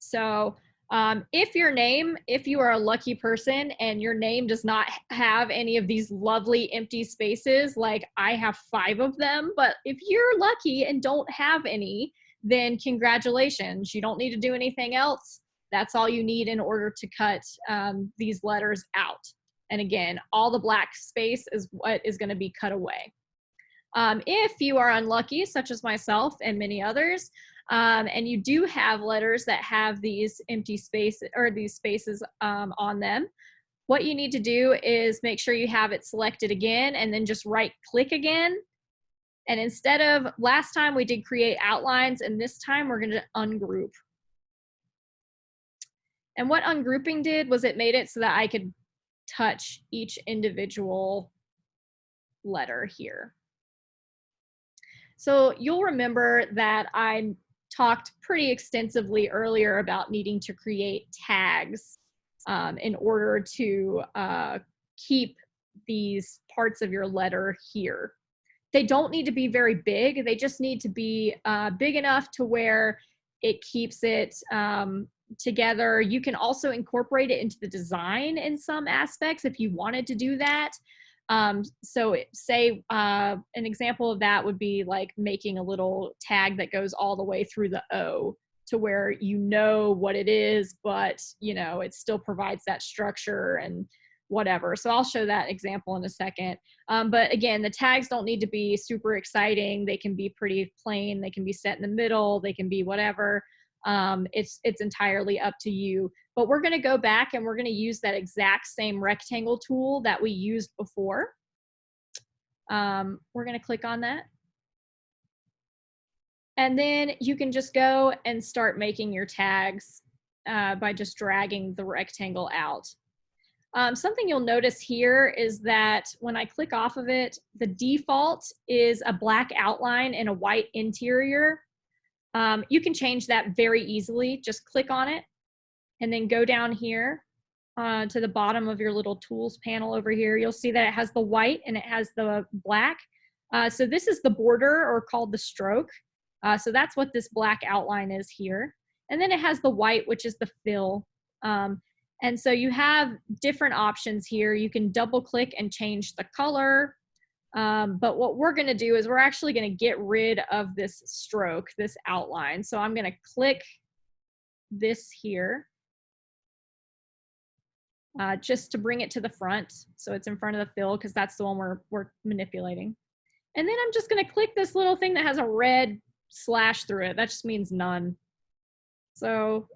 A: So um, if your name, if you are a lucky person and your name does not have any of these lovely empty spaces, like I have five of them, but if you're lucky and don't have any, then congratulations. You don't need to do anything else. That's all you need in order to cut um, these letters out. And again, all the black space is what is gonna be cut away. Um, if you are unlucky, such as myself and many others, um, and you do have letters that have these empty spaces or these spaces um, on them. What you need to do is make sure you have it selected again and then just right click again. And instead of last time we did create outlines and this time we're gonna ungroup. And what ungrouping did was it made it so that I could touch each individual letter here. So you'll remember that I talked pretty extensively earlier about needing to create tags um, in order to uh, keep these parts of your letter here. They don't need to be very big. They just need to be uh, big enough to where it keeps it um, together. You can also incorporate it into the design in some aspects if you wanted to do that. Um, so say uh, an example of that would be like making a little tag that goes all the way through the O to where you know what it is, but you know, it still provides that structure and whatever. So I'll show that example in a second. Um, but again, the tags don't need to be super exciting. They can be pretty plain. They can be set in the middle. They can be whatever. Um, it's, it's entirely up to you. But we're gonna go back and we're gonna use that exact same rectangle tool that we used before. Um, we're gonna click on that. And then you can just go and start making your tags uh, by just dragging the rectangle out. Um, something you'll notice here is that when I click off of it, the default is a black outline and a white interior. Um, you can change that very easily. Just click on it and then go down here uh, to the bottom of your little tools panel over here. You'll see that it has the white and it has the black. Uh, so this is the border or called the stroke. Uh, so that's what this black outline is here. And then it has the white, which is the fill. Um, and so you have different options here. You can double click and change the color. Um, but what we're gonna do is we're actually gonna get rid of this stroke, this outline. So I'm gonna click this here uh, just to bring it to the front. So it's in front of the fill because that's the one we're, we're manipulating. And then I'm just gonna click this little thing that has a red slash through it. That just means none. So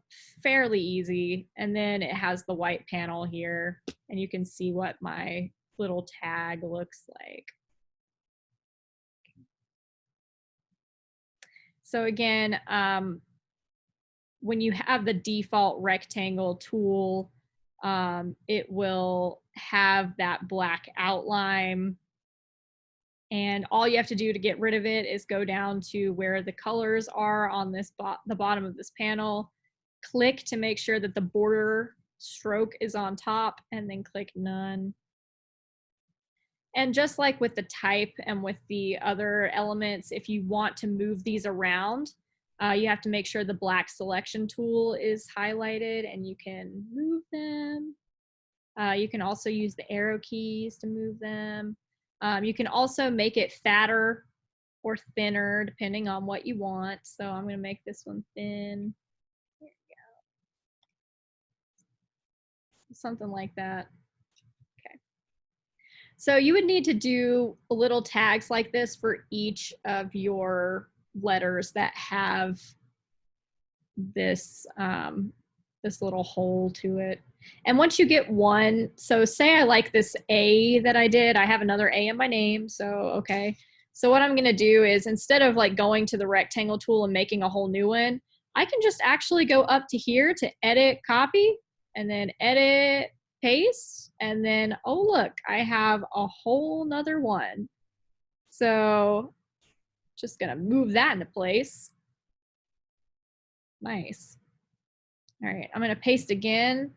A: fairly easy. And then it has the white panel here and you can see what my little tag looks like. So again, um, when you have the default rectangle tool, um, it will have that black outline and all you have to do to get rid of it is go down to where the colors are on this bo the bottom of this panel, click to make sure that the border stroke is on top and then click none. And just like with the type and with the other elements, if you want to move these around, uh, you have to make sure the black selection tool is highlighted and you can move them. Uh, you can also use the arrow keys to move them. Um, you can also make it fatter or thinner depending on what you want. So I'm going to make this one thin. There we go. Something like that. Okay. So you would need to do little tags like this for each of your letters that have this um, this little hole to it. And once you get one, so say I like this A that I did, I have another A in my name, so okay. So what I'm gonna do is instead of like going to the rectangle tool and making a whole new one, I can just actually go up to here to edit copy and then edit paste and then oh look I have a whole nother one so just gonna move that into place nice all right, I'm to paste again,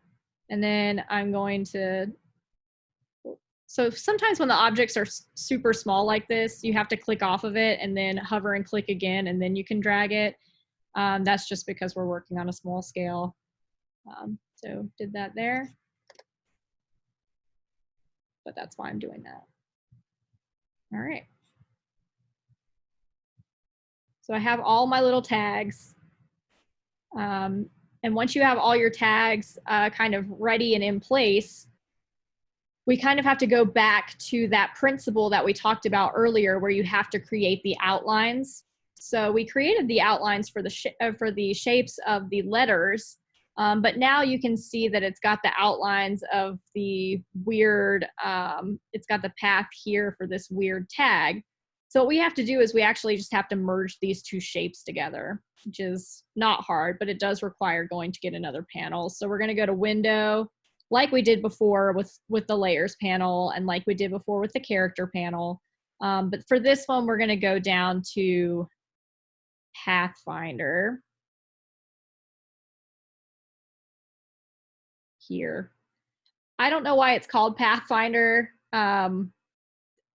A: and then I'm going to, so sometimes when the objects are super small like this, you have to click off of it and then hover and click again, and then you can drag it. Um, that's just because we're working on a small scale. Um, so did that there. But that's why I'm doing that. All right. So I have all my little tags. Um, and once you have all your tags uh, kind of ready and in place, we kind of have to go back to that principle that we talked about earlier where you have to create the outlines. So we created the outlines for the, uh, for the shapes of the letters, um, but now you can see that it's got the outlines of the weird, um, it's got the path here for this weird tag. So what we have to do is we actually just have to merge these two shapes together, which is not hard, but it does require going to get another panel. So we're gonna go to window, like we did before with, with the layers panel and like we did before with the character panel. Um, but for this one, we're gonna go down to Pathfinder. Here. I don't know why it's called Pathfinder. Um,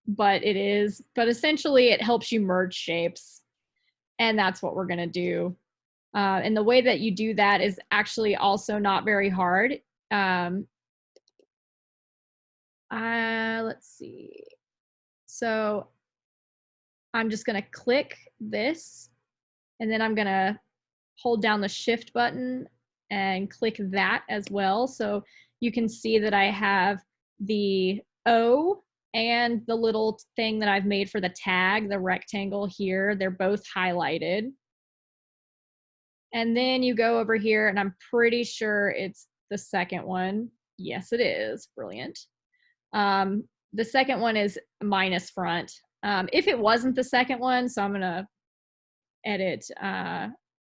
A: but it is, but essentially it helps you merge shapes. And that's what we're gonna do. Uh, and the way that you do that is actually also not very hard. Um, uh, let's see. So I'm just gonna click this and then I'm gonna hold down the shift button and click that as well. So you can see that I have the O and the little thing that I've made for the tag, the rectangle here, they're both highlighted. And then you go over here and I'm pretty sure it's the second one. Yes, it is. Brilliant. Um, the second one is minus front. Um, if it wasn't the second one, so I'm going to edit, uh,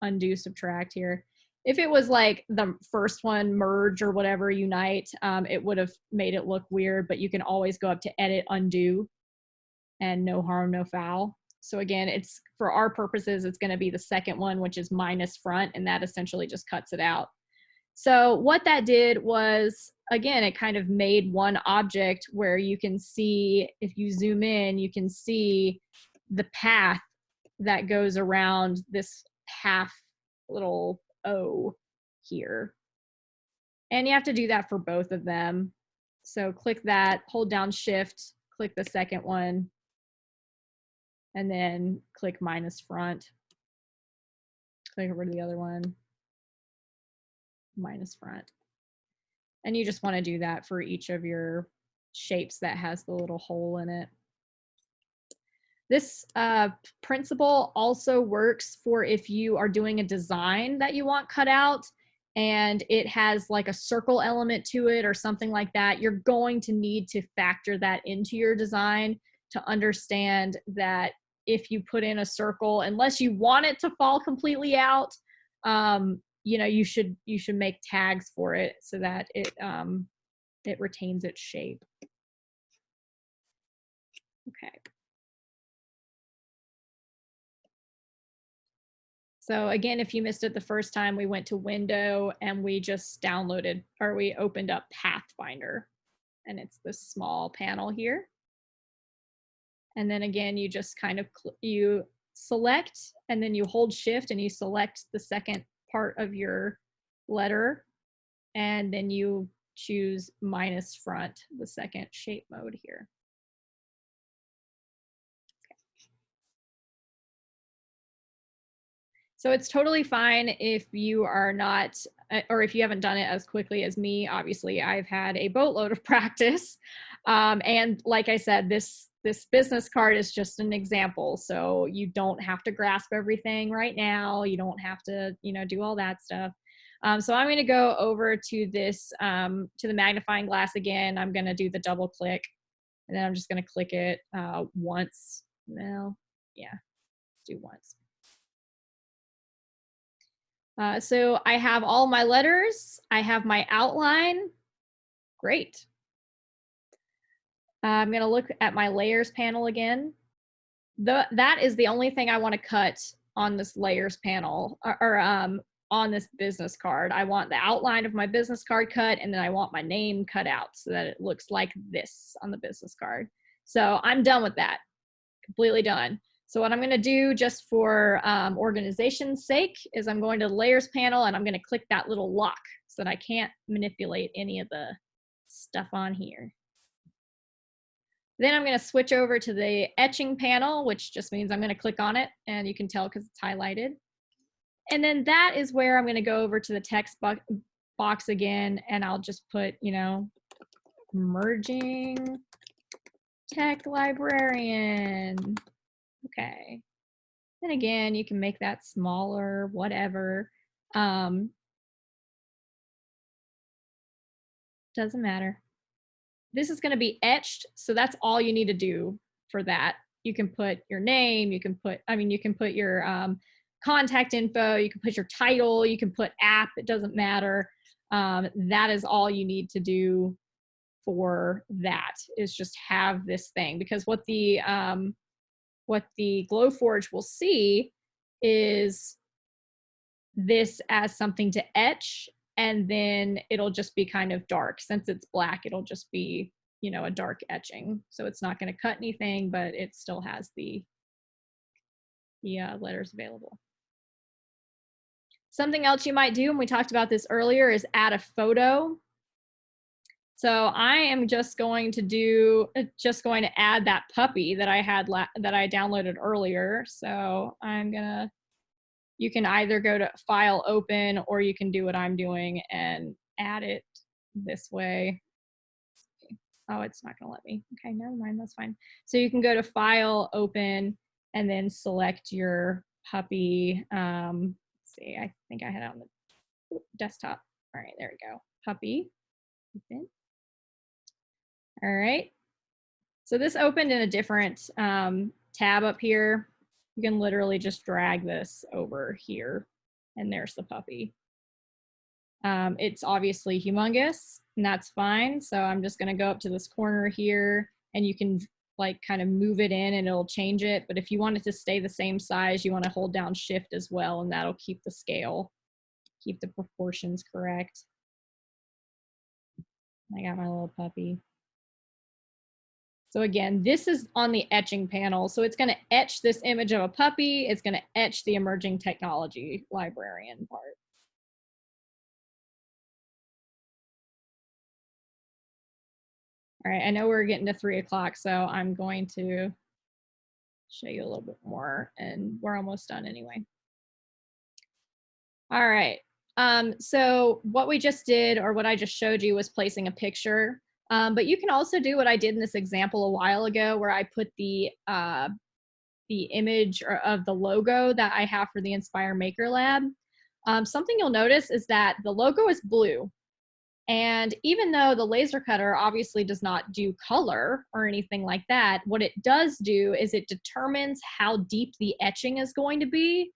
A: undo, subtract here. If it was like the first one merge or whatever unite um, it would have made it look weird but you can always go up to edit undo and no harm no foul. So again it's for our purposes it's going to be the second one which is minus front and that essentially just cuts it out. So what that did was again it kind of made one object where you can see if you zoom in you can see the path that goes around this half little O here. And you have to do that for both of them. So click that, hold down shift, click the second one, and then click minus front. Click over to the other one, minus front. And you just want to do that for each of your shapes that has the little hole in it. This uh, principle also works for if you are doing a design that you want cut out and it has like a circle element to it or something like that, you're going to need to factor that into your design to understand that if you put in a circle, unless you want it to fall completely out, um, you know, you should you should make tags for it so that it um, it retains its shape. Okay. So again, if you missed it the first time, we went to window and we just downloaded or we opened up Pathfinder and it's this small panel here. And then again, you just kind of, you select and then you hold shift and you select the second part of your letter and then you choose minus front, the second shape mode here. So it's totally fine if you are not, uh, or if you haven't done it as quickly as me. Obviously, I've had a boatload of practice. Um, and like I said, this this business card is just an example. So you don't have to grasp everything right now. You don't have to, you know, do all that stuff. Um, so I'm going to go over to this, um, to the magnifying glass again. I'm going to do the double click and then I'm just going to click it uh, once. Well, yeah, do once. Uh, so I have all my letters. I have my outline. Great. Uh, I'm going to look at my layers panel again. The, that is the only thing I want to cut on this layers panel or, or um, on this business card. I want the outline of my business card cut and then I want my name cut out so that it looks like this on the business card. So I'm done with that, completely done. So what I'm gonna do just for um, organization's sake is I'm going to the layers panel and I'm gonna click that little lock so that I can't manipulate any of the stuff on here. Then I'm gonna switch over to the etching panel, which just means I'm gonna click on it and you can tell because it's highlighted. And then that is where I'm gonna go over to the text bo box again and I'll just put, you know, merging tech librarian Okay. And again, you can make that smaller, whatever. Um, doesn't matter. This is going to be etched, so that's all you need to do for that. You can put your name, you can put, I mean, you can put your um, contact info, you can put your title, you can put app, it doesn't matter. Um, that is all you need to do for that is just have this thing because what the um, what the Glowforge will see is this as something to etch and then it'll just be kind of dark. Since it's black, it'll just be, you know, a dark etching. So it's not going to cut anything, but it still has the, the uh, letters available. Something else you might do, and we talked about this earlier, is add a photo so I am just going to do, uh, just going to add that puppy that I had, that I downloaded earlier. So I'm gonna, you can either go to file open or you can do what I'm doing and add it this way. Oh, it's not gonna let me. Okay, never mind, that's fine. So you can go to file open and then select your puppy. Um, see, I think I had it on the desktop. All right, there we go. Puppy. Open. All right. So this opened in a different um, tab up here. You can literally just drag this over here and there's the puppy. Um, it's obviously humongous and that's fine. So I'm just gonna go up to this corner here and you can like kind of move it in and it'll change it. But if you want it to stay the same size, you wanna hold down shift as well and that'll keep the scale, keep the proportions correct. I got my little puppy. So again, this is on the etching panel. So it's going to etch this image of a puppy. It's going to etch the emerging technology librarian part. All right, I know we're getting to three o'clock, so I'm going to show you a little bit more and we're almost done anyway. All right, um, so what we just did or what I just showed you was placing a picture. Um, but you can also do what I did in this example a while ago where I put the, uh, the image of the logo that I have for the Inspire Maker Lab. Um, something you'll notice is that the logo is blue. And even though the laser cutter obviously does not do color or anything like that, what it does do is it determines how deep the etching is going to be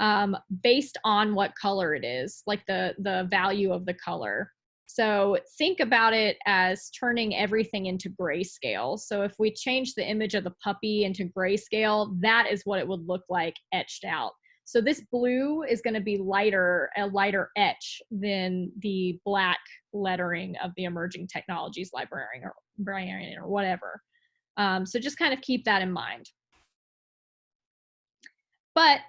A: um, based on what color it is, like the, the value of the color. So think about it as turning everything into grayscale. So if we change the image of the puppy into grayscale, that is what it would look like etched out. So this blue is going to be lighter, a lighter etch than the black lettering of the emerging technologies librarian or, librarian or whatever. Um, so just kind of keep that in mind. But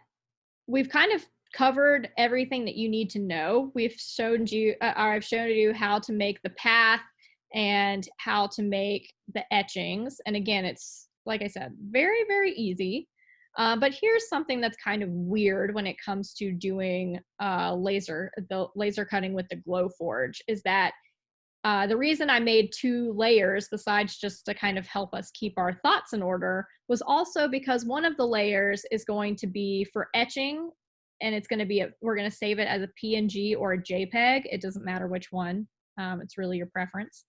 A: we've kind of covered everything that you need to know. We've shown you, uh, I've shown you how to make the path and how to make the etchings. And again, it's, like I said, very, very easy. Uh, but here's something that's kind of weird when it comes to doing uh, laser, the laser cutting with the Glowforge is that uh, the reason I made two layers besides just to kind of help us keep our thoughts in order was also because one of the layers is going to be for etching and it's going to be, a, we're going to save it as a PNG or a JPEG. It doesn't matter which one. Um, it's really your preference.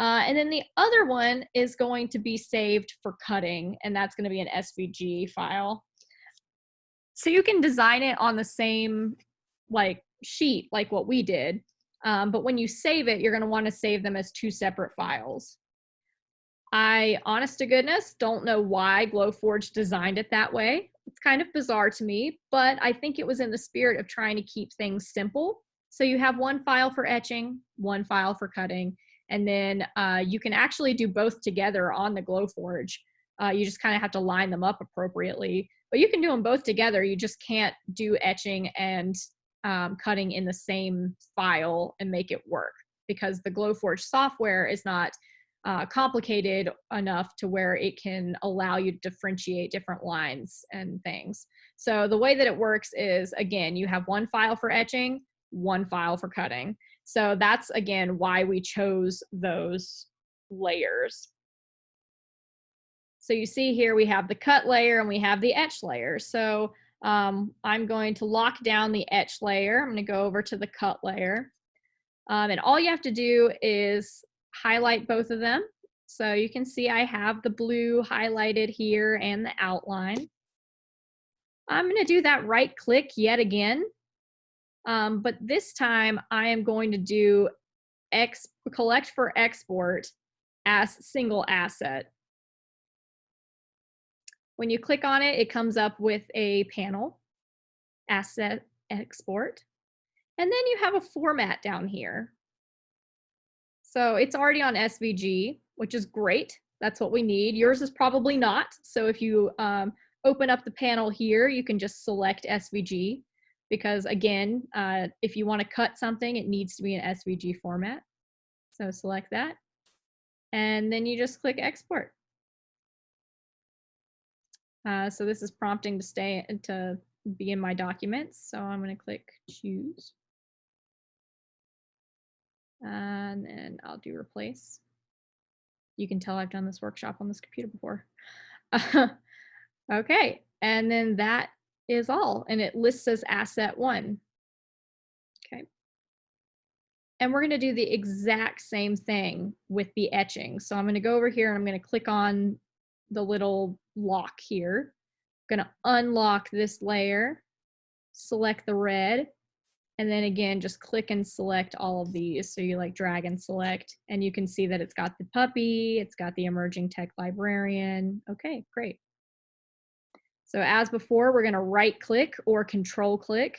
A: Uh, and then the other one is going to be saved for cutting and that's going to be an SVG file. So you can design it on the same like sheet like what we did um, but when you save it, you're going to want to save them as two separate files. I, honest to goodness, don't know why Glowforge designed it that way. It's kind of bizarre to me, but I think it was in the spirit of trying to keep things simple. So you have one file for etching, one file for cutting, and then uh, you can actually do both together on the Glowforge. Uh, you just kind of have to line them up appropriately, but you can do them both together. You just can't do etching and um, cutting in the same file and make it work because the Glowforge software is not uh, complicated enough to where it can allow you to differentiate different lines and things. So the way that it works is, again, you have one file for etching, one file for cutting. So that's, again, why we chose those layers. So you see here we have the cut layer and we have the etch layer. So um, I'm going to lock down the etch layer. I'm going to go over to the cut layer. Um, and all you have to do is highlight both of them. So you can see I have the blue highlighted here and the outline. I'm going to do that right click yet again. Um, but this time I am going to do X, collect for export as single asset. When you click on it, it comes up with a panel, asset export, and then you have a format down here. So it's already on SVG, which is great. That's what we need. Yours is probably not. So if you um, open up the panel here, you can just select SVG because again, uh, if you want to cut something, it needs to be in SVG format. So select that. And then you just click export. Uh, so this is prompting to stay to be in my documents. So I'm going to click choose. And then I'll do replace. You can tell I've done this workshop on this computer before. okay, and then that is all. And it lists as asset one. Okay. And we're going to do the exact same thing with the etching. So I'm going to go over here and I'm going to click on the little lock here. I'm gonna unlock this layer, select the red, And then again, just click and select all of these. So you like drag and select and you can see that it's got the puppy, it's got the emerging tech librarian. Okay, great. So as before, we're gonna right click or control click,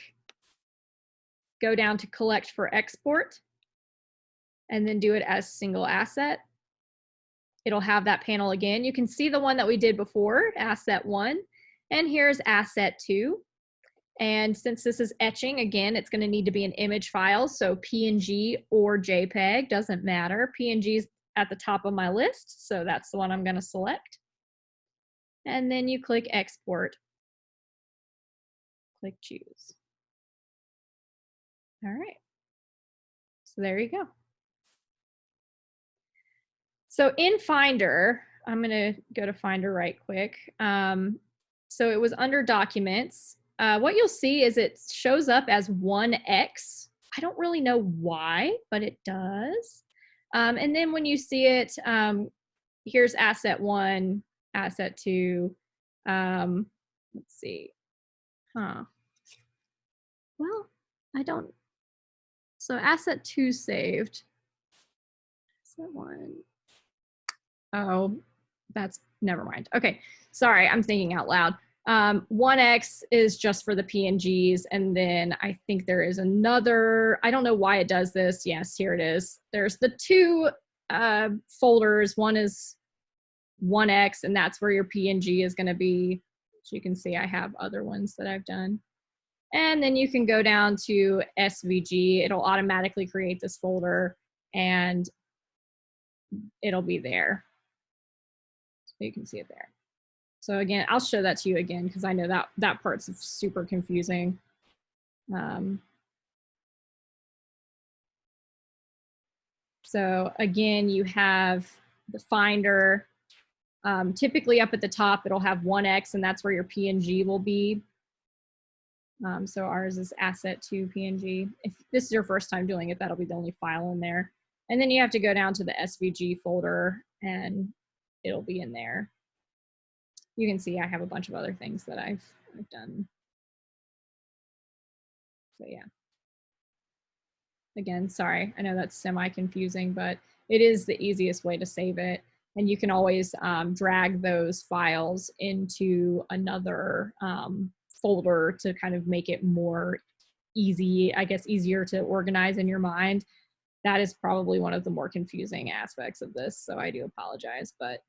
A: go down to collect for export, and then do it as single asset. It'll have that panel again. You can see the one that we did before, asset one, and here's asset two. And since this is etching, again, it's gonna need to be an image file, so PNG or JPEG, doesn't matter. PNG is at the top of my list, so that's the one I'm gonna select and then you click export. Click choose. All right. So there you go. So in Finder, I'm going to go to Finder right quick. Um, so it was under documents. Uh, what you'll see is it shows up as 1x. I don't really know why, but it does. Um, and then when you see it, um, here's asset one, asset two. Um, let's see. Huh. Well, I don't. So asset two saved. Asset one. Oh, that's never mind. Okay, sorry, I'm thinking out loud. Um, 1x is just for the PNGs, and then I think there is another, I don't know why it does this. Yes, here it is. There's the two uh, folders. One is 1x and that's where your PNG is going to be. So you can see I have other ones that I've done. And then you can go down to SVG. It'll automatically create this folder and it'll be there. So you can see it there. So again, I'll show that to you again because I know that that part's super confusing. Um, so again, you have the Finder, um, typically up at the top, it'll have 1x and that's where your PNG will be. Um, so ours is asset to PNG. If this is your first time doing it, that'll be the only file in there. And then you have to go down to the SVG folder and it'll be in there. You can see I have a bunch of other things that I've, I've done. So yeah. Again, sorry, I know that's semi-confusing, but it is the easiest way to save it and you can always um, drag those files into another um, folder to kind of make it more easy, I guess easier to organize in your mind. That is probably one of the more confusing aspects of this, so I do apologize, but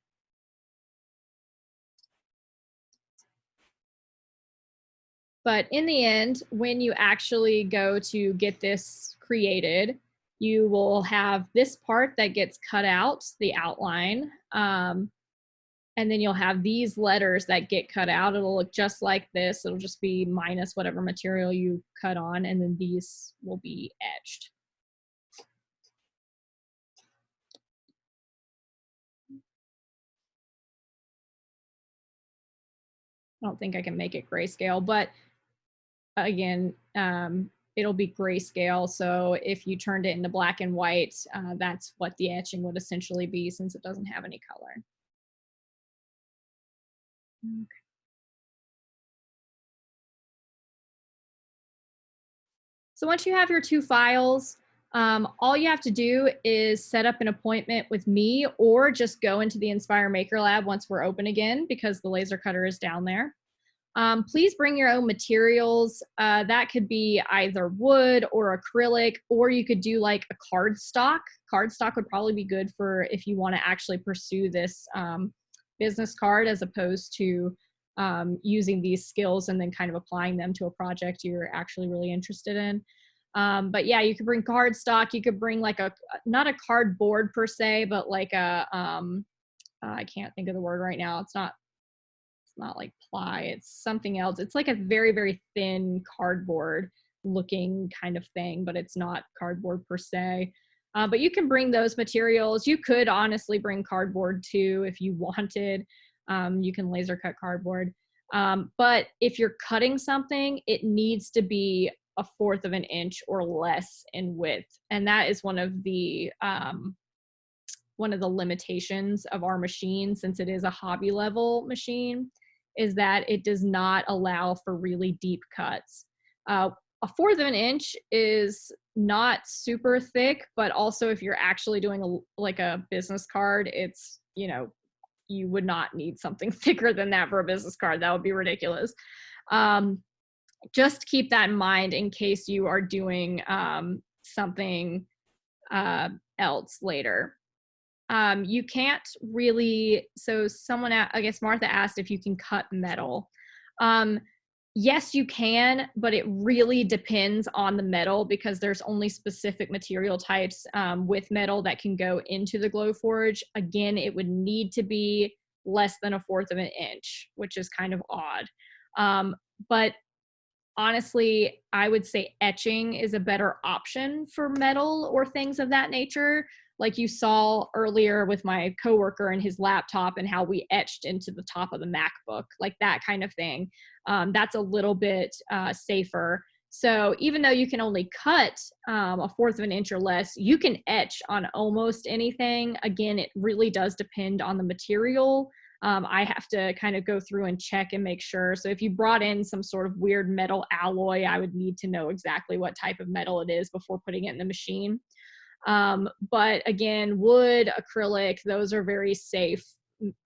A: But in the end, when you actually go to get this created, you will have this part that gets cut out, the outline, um, and then you'll have these letters that get cut out. It'll look just like this. It'll just be minus whatever material you cut on, and then these will be etched. I don't think I can make it grayscale, but again, um, it'll be grayscale. So if you turned it into black and white, uh, that's what the etching would essentially be since it doesn't have any color. Okay. So once you have your two files, um, all you have to do is set up an appointment with me or just go into the Inspire Maker Lab once we're open again because the laser cutter is down there. Um, please bring your own materials. Uh, that could be either wood or acrylic, or you could do like a cardstock. Cardstock would probably be good for if you want to actually pursue this um, business card as opposed to um, using these skills and then kind of applying them to a project you're actually really interested in. Um, but yeah, you could bring cardstock. You could bring like a, not a cardboard per se, but like a, um, uh, I can't think of the word right now. It's not not like ply, it's something else. It's like a very, very thin cardboard looking kind of thing, but it's not cardboard per se. Uh, but you can bring those materials. You could honestly bring cardboard too if you wanted. Um, you can laser cut cardboard. Um, but if you're cutting something, it needs to be a fourth of an inch or less in width. And that is one of the um, one of the limitations of our machine since it is a hobby level machine is that it does not allow for really deep cuts. Uh, a fourth of an inch is not super thick, but also if you're actually doing a like a business card, it's you know you would not need something thicker than that for a business card. That would be ridiculous. Um, just keep that in mind in case you are doing um, something uh, else later. Um, you can't really, so someone, i guess Martha asked if you can cut metal. Um, yes, you can, but it really depends on the metal because there's only specific material types um, with metal that can go into the Glowforge. Again, it would need to be less than a fourth of an inch, which is kind of odd. Um, but honestly, I would say etching is a better option for metal or things of that nature. Like you saw earlier with my coworker and his laptop and how we etched into the top of the MacBook, like that kind of thing. Um, that's a little bit uh, safer. So even though you can only cut um, a fourth of an inch or less, you can etch on almost anything. Again, it really does depend on the material um, I have to kind of go through and check and make sure. So if you brought in some sort of weird metal alloy, I would need to know exactly what type of metal it is before putting it in the machine. Um, but again, wood, acrylic, those are very safe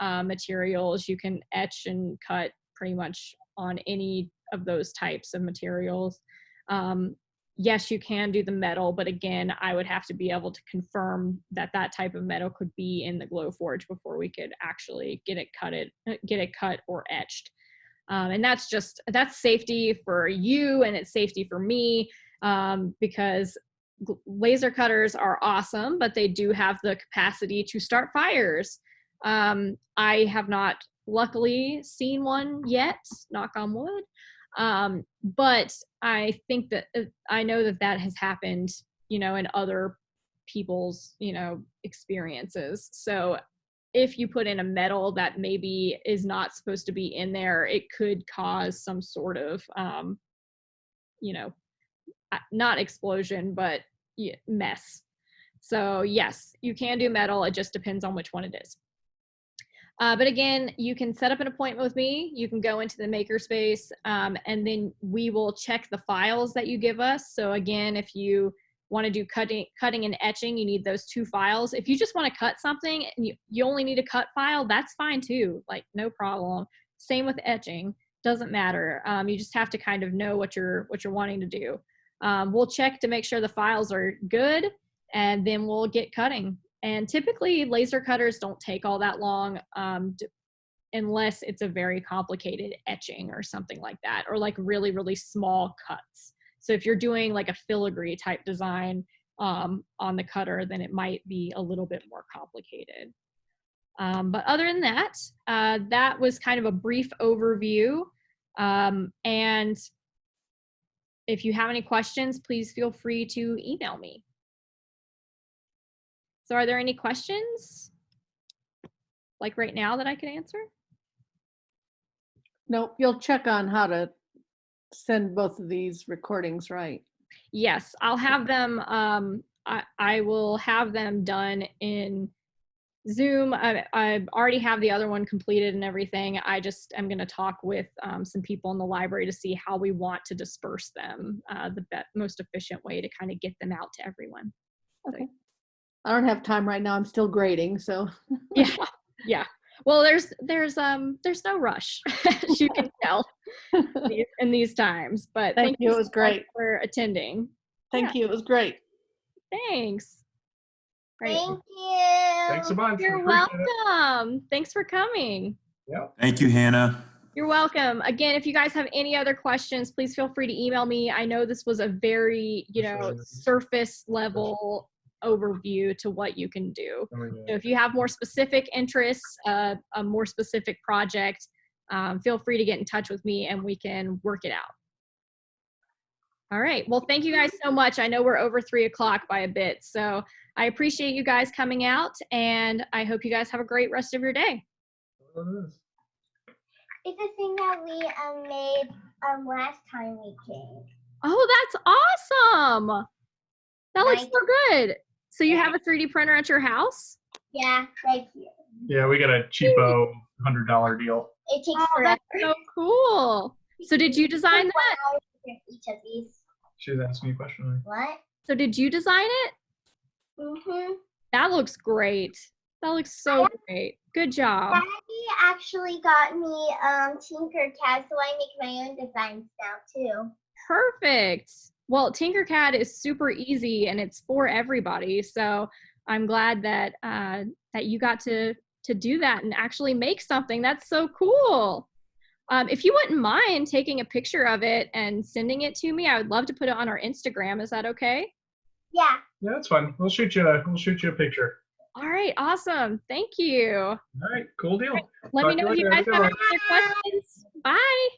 A: uh, materials. You can etch and cut pretty much on any of those types of materials. Um, yes, you can do the metal, but again, I would have to be able to confirm that that type of metal could be in the Glowforge before we could actually get it cut it, get it cut or etched. Um, and that's just, that's safety for you and it's safety for me um, because laser cutters are awesome, but they do have the capacity to start fires. Um, I have not luckily seen one yet, knock on wood. Um, but I think that uh, I know that that has happened, you know, in other people's, you know, experiences. So if you put in a metal that maybe is not supposed to be in there, it could cause some sort of, um, you know, not explosion, but mess. So yes, you can do metal. It just depends on which one it is. Uh, but again, you can set up an appointment with me. You can go into the makerspace um, and then we will check the files that you give us. So again, if you want to do cutting, cutting and etching, you need those two files. If you just want to cut something and you, you only need a cut file, that's fine too. Like no problem. Same with etching, doesn't matter. Um, you just have to kind of know what you're, what you're wanting to do. Um, we'll check to make sure the files are good and then we'll get cutting. And typically laser cutters don't take all that long um, unless it's a very complicated etching or something like that, or like really, really small cuts. So if you're doing like a filigree type design um, on the cutter, then it might be a little bit more complicated. Um, but other than that, uh, that was kind of a brief overview. Um, and if you have any questions, please feel free to email me. So are there any questions? Like right now that I can answer?
B: Nope, you'll check on how to send both of these recordings right.
A: Yes, I'll have them, um, I, I will have them done in Zoom. I, I already have the other one completed and everything. I just am going to talk with um, some people in the library to see how we want to disperse them, uh, the most efficient way to kind of get them out to everyone.
B: Okay. I don't have time right now. I'm still grading, so.
A: yeah, yeah. Well, there's there's um there's no rush, as you can tell, in these times. But
B: thank, thank you. It was great
A: for attending.
B: Thank yeah. you. It was great.
A: Thanks.
C: Great. Thank you.
D: Thanks a bunch.
A: You're welcome. It. Thanks for coming.
D: Yeah.
E: Thank you, Hannah.
A: You're welcome. Again, if you guys have any other questions, please feel free to email me. I know this was a very, you know, surface level overview to what you can do. Oh, yeah. So if you have more specific interests, uh, a more specific project, um, feel free to get in touch with me and we can work it out. All right. Well, thank you guys so much. I know we're over three o'clock by a bit. So I appreciate you guys coming out and I hope you guys have a great rest of your day.
C: It's a thing that we um, made um, last time we came.
A: Oh, that's awesome. That looks so good. So you have a 3D printer at your house?
C: Yeah, thank you.
D: Yeah, we got a cheapo hundred dollar deal.
C: It takes
A: oh,
C: forever.
A: That's so cool. So did you design that?
C: Each of these.
D: She was asking me a question.
C: What?
A: So did you design it?
C: Mm-hmm.
A: That looks great. That looks so great. Good job.
C: Daddy actually got me um Tinkercad, so I make my own designs now too.
A: Perfect. Well, Tinkercad is super easy and it's for everybody. So I'm glad that uh, that you got to to do that and actually make something. That's so cool. Um, if you wouldn't mind taking a picture of it and sending it to me, I would love to put it on our Instagram. Is that okay?
C: Yeah.
D: Yeah, that's fine. We'll shoot you. A, we'll shoot you a picture.
A: All right, awesome. Thank you.
D: All right, cool deal.
A: Let
D: Talk
A: me know if you guys
D: Have a
A: have
D: good
A: any other questions. Bye.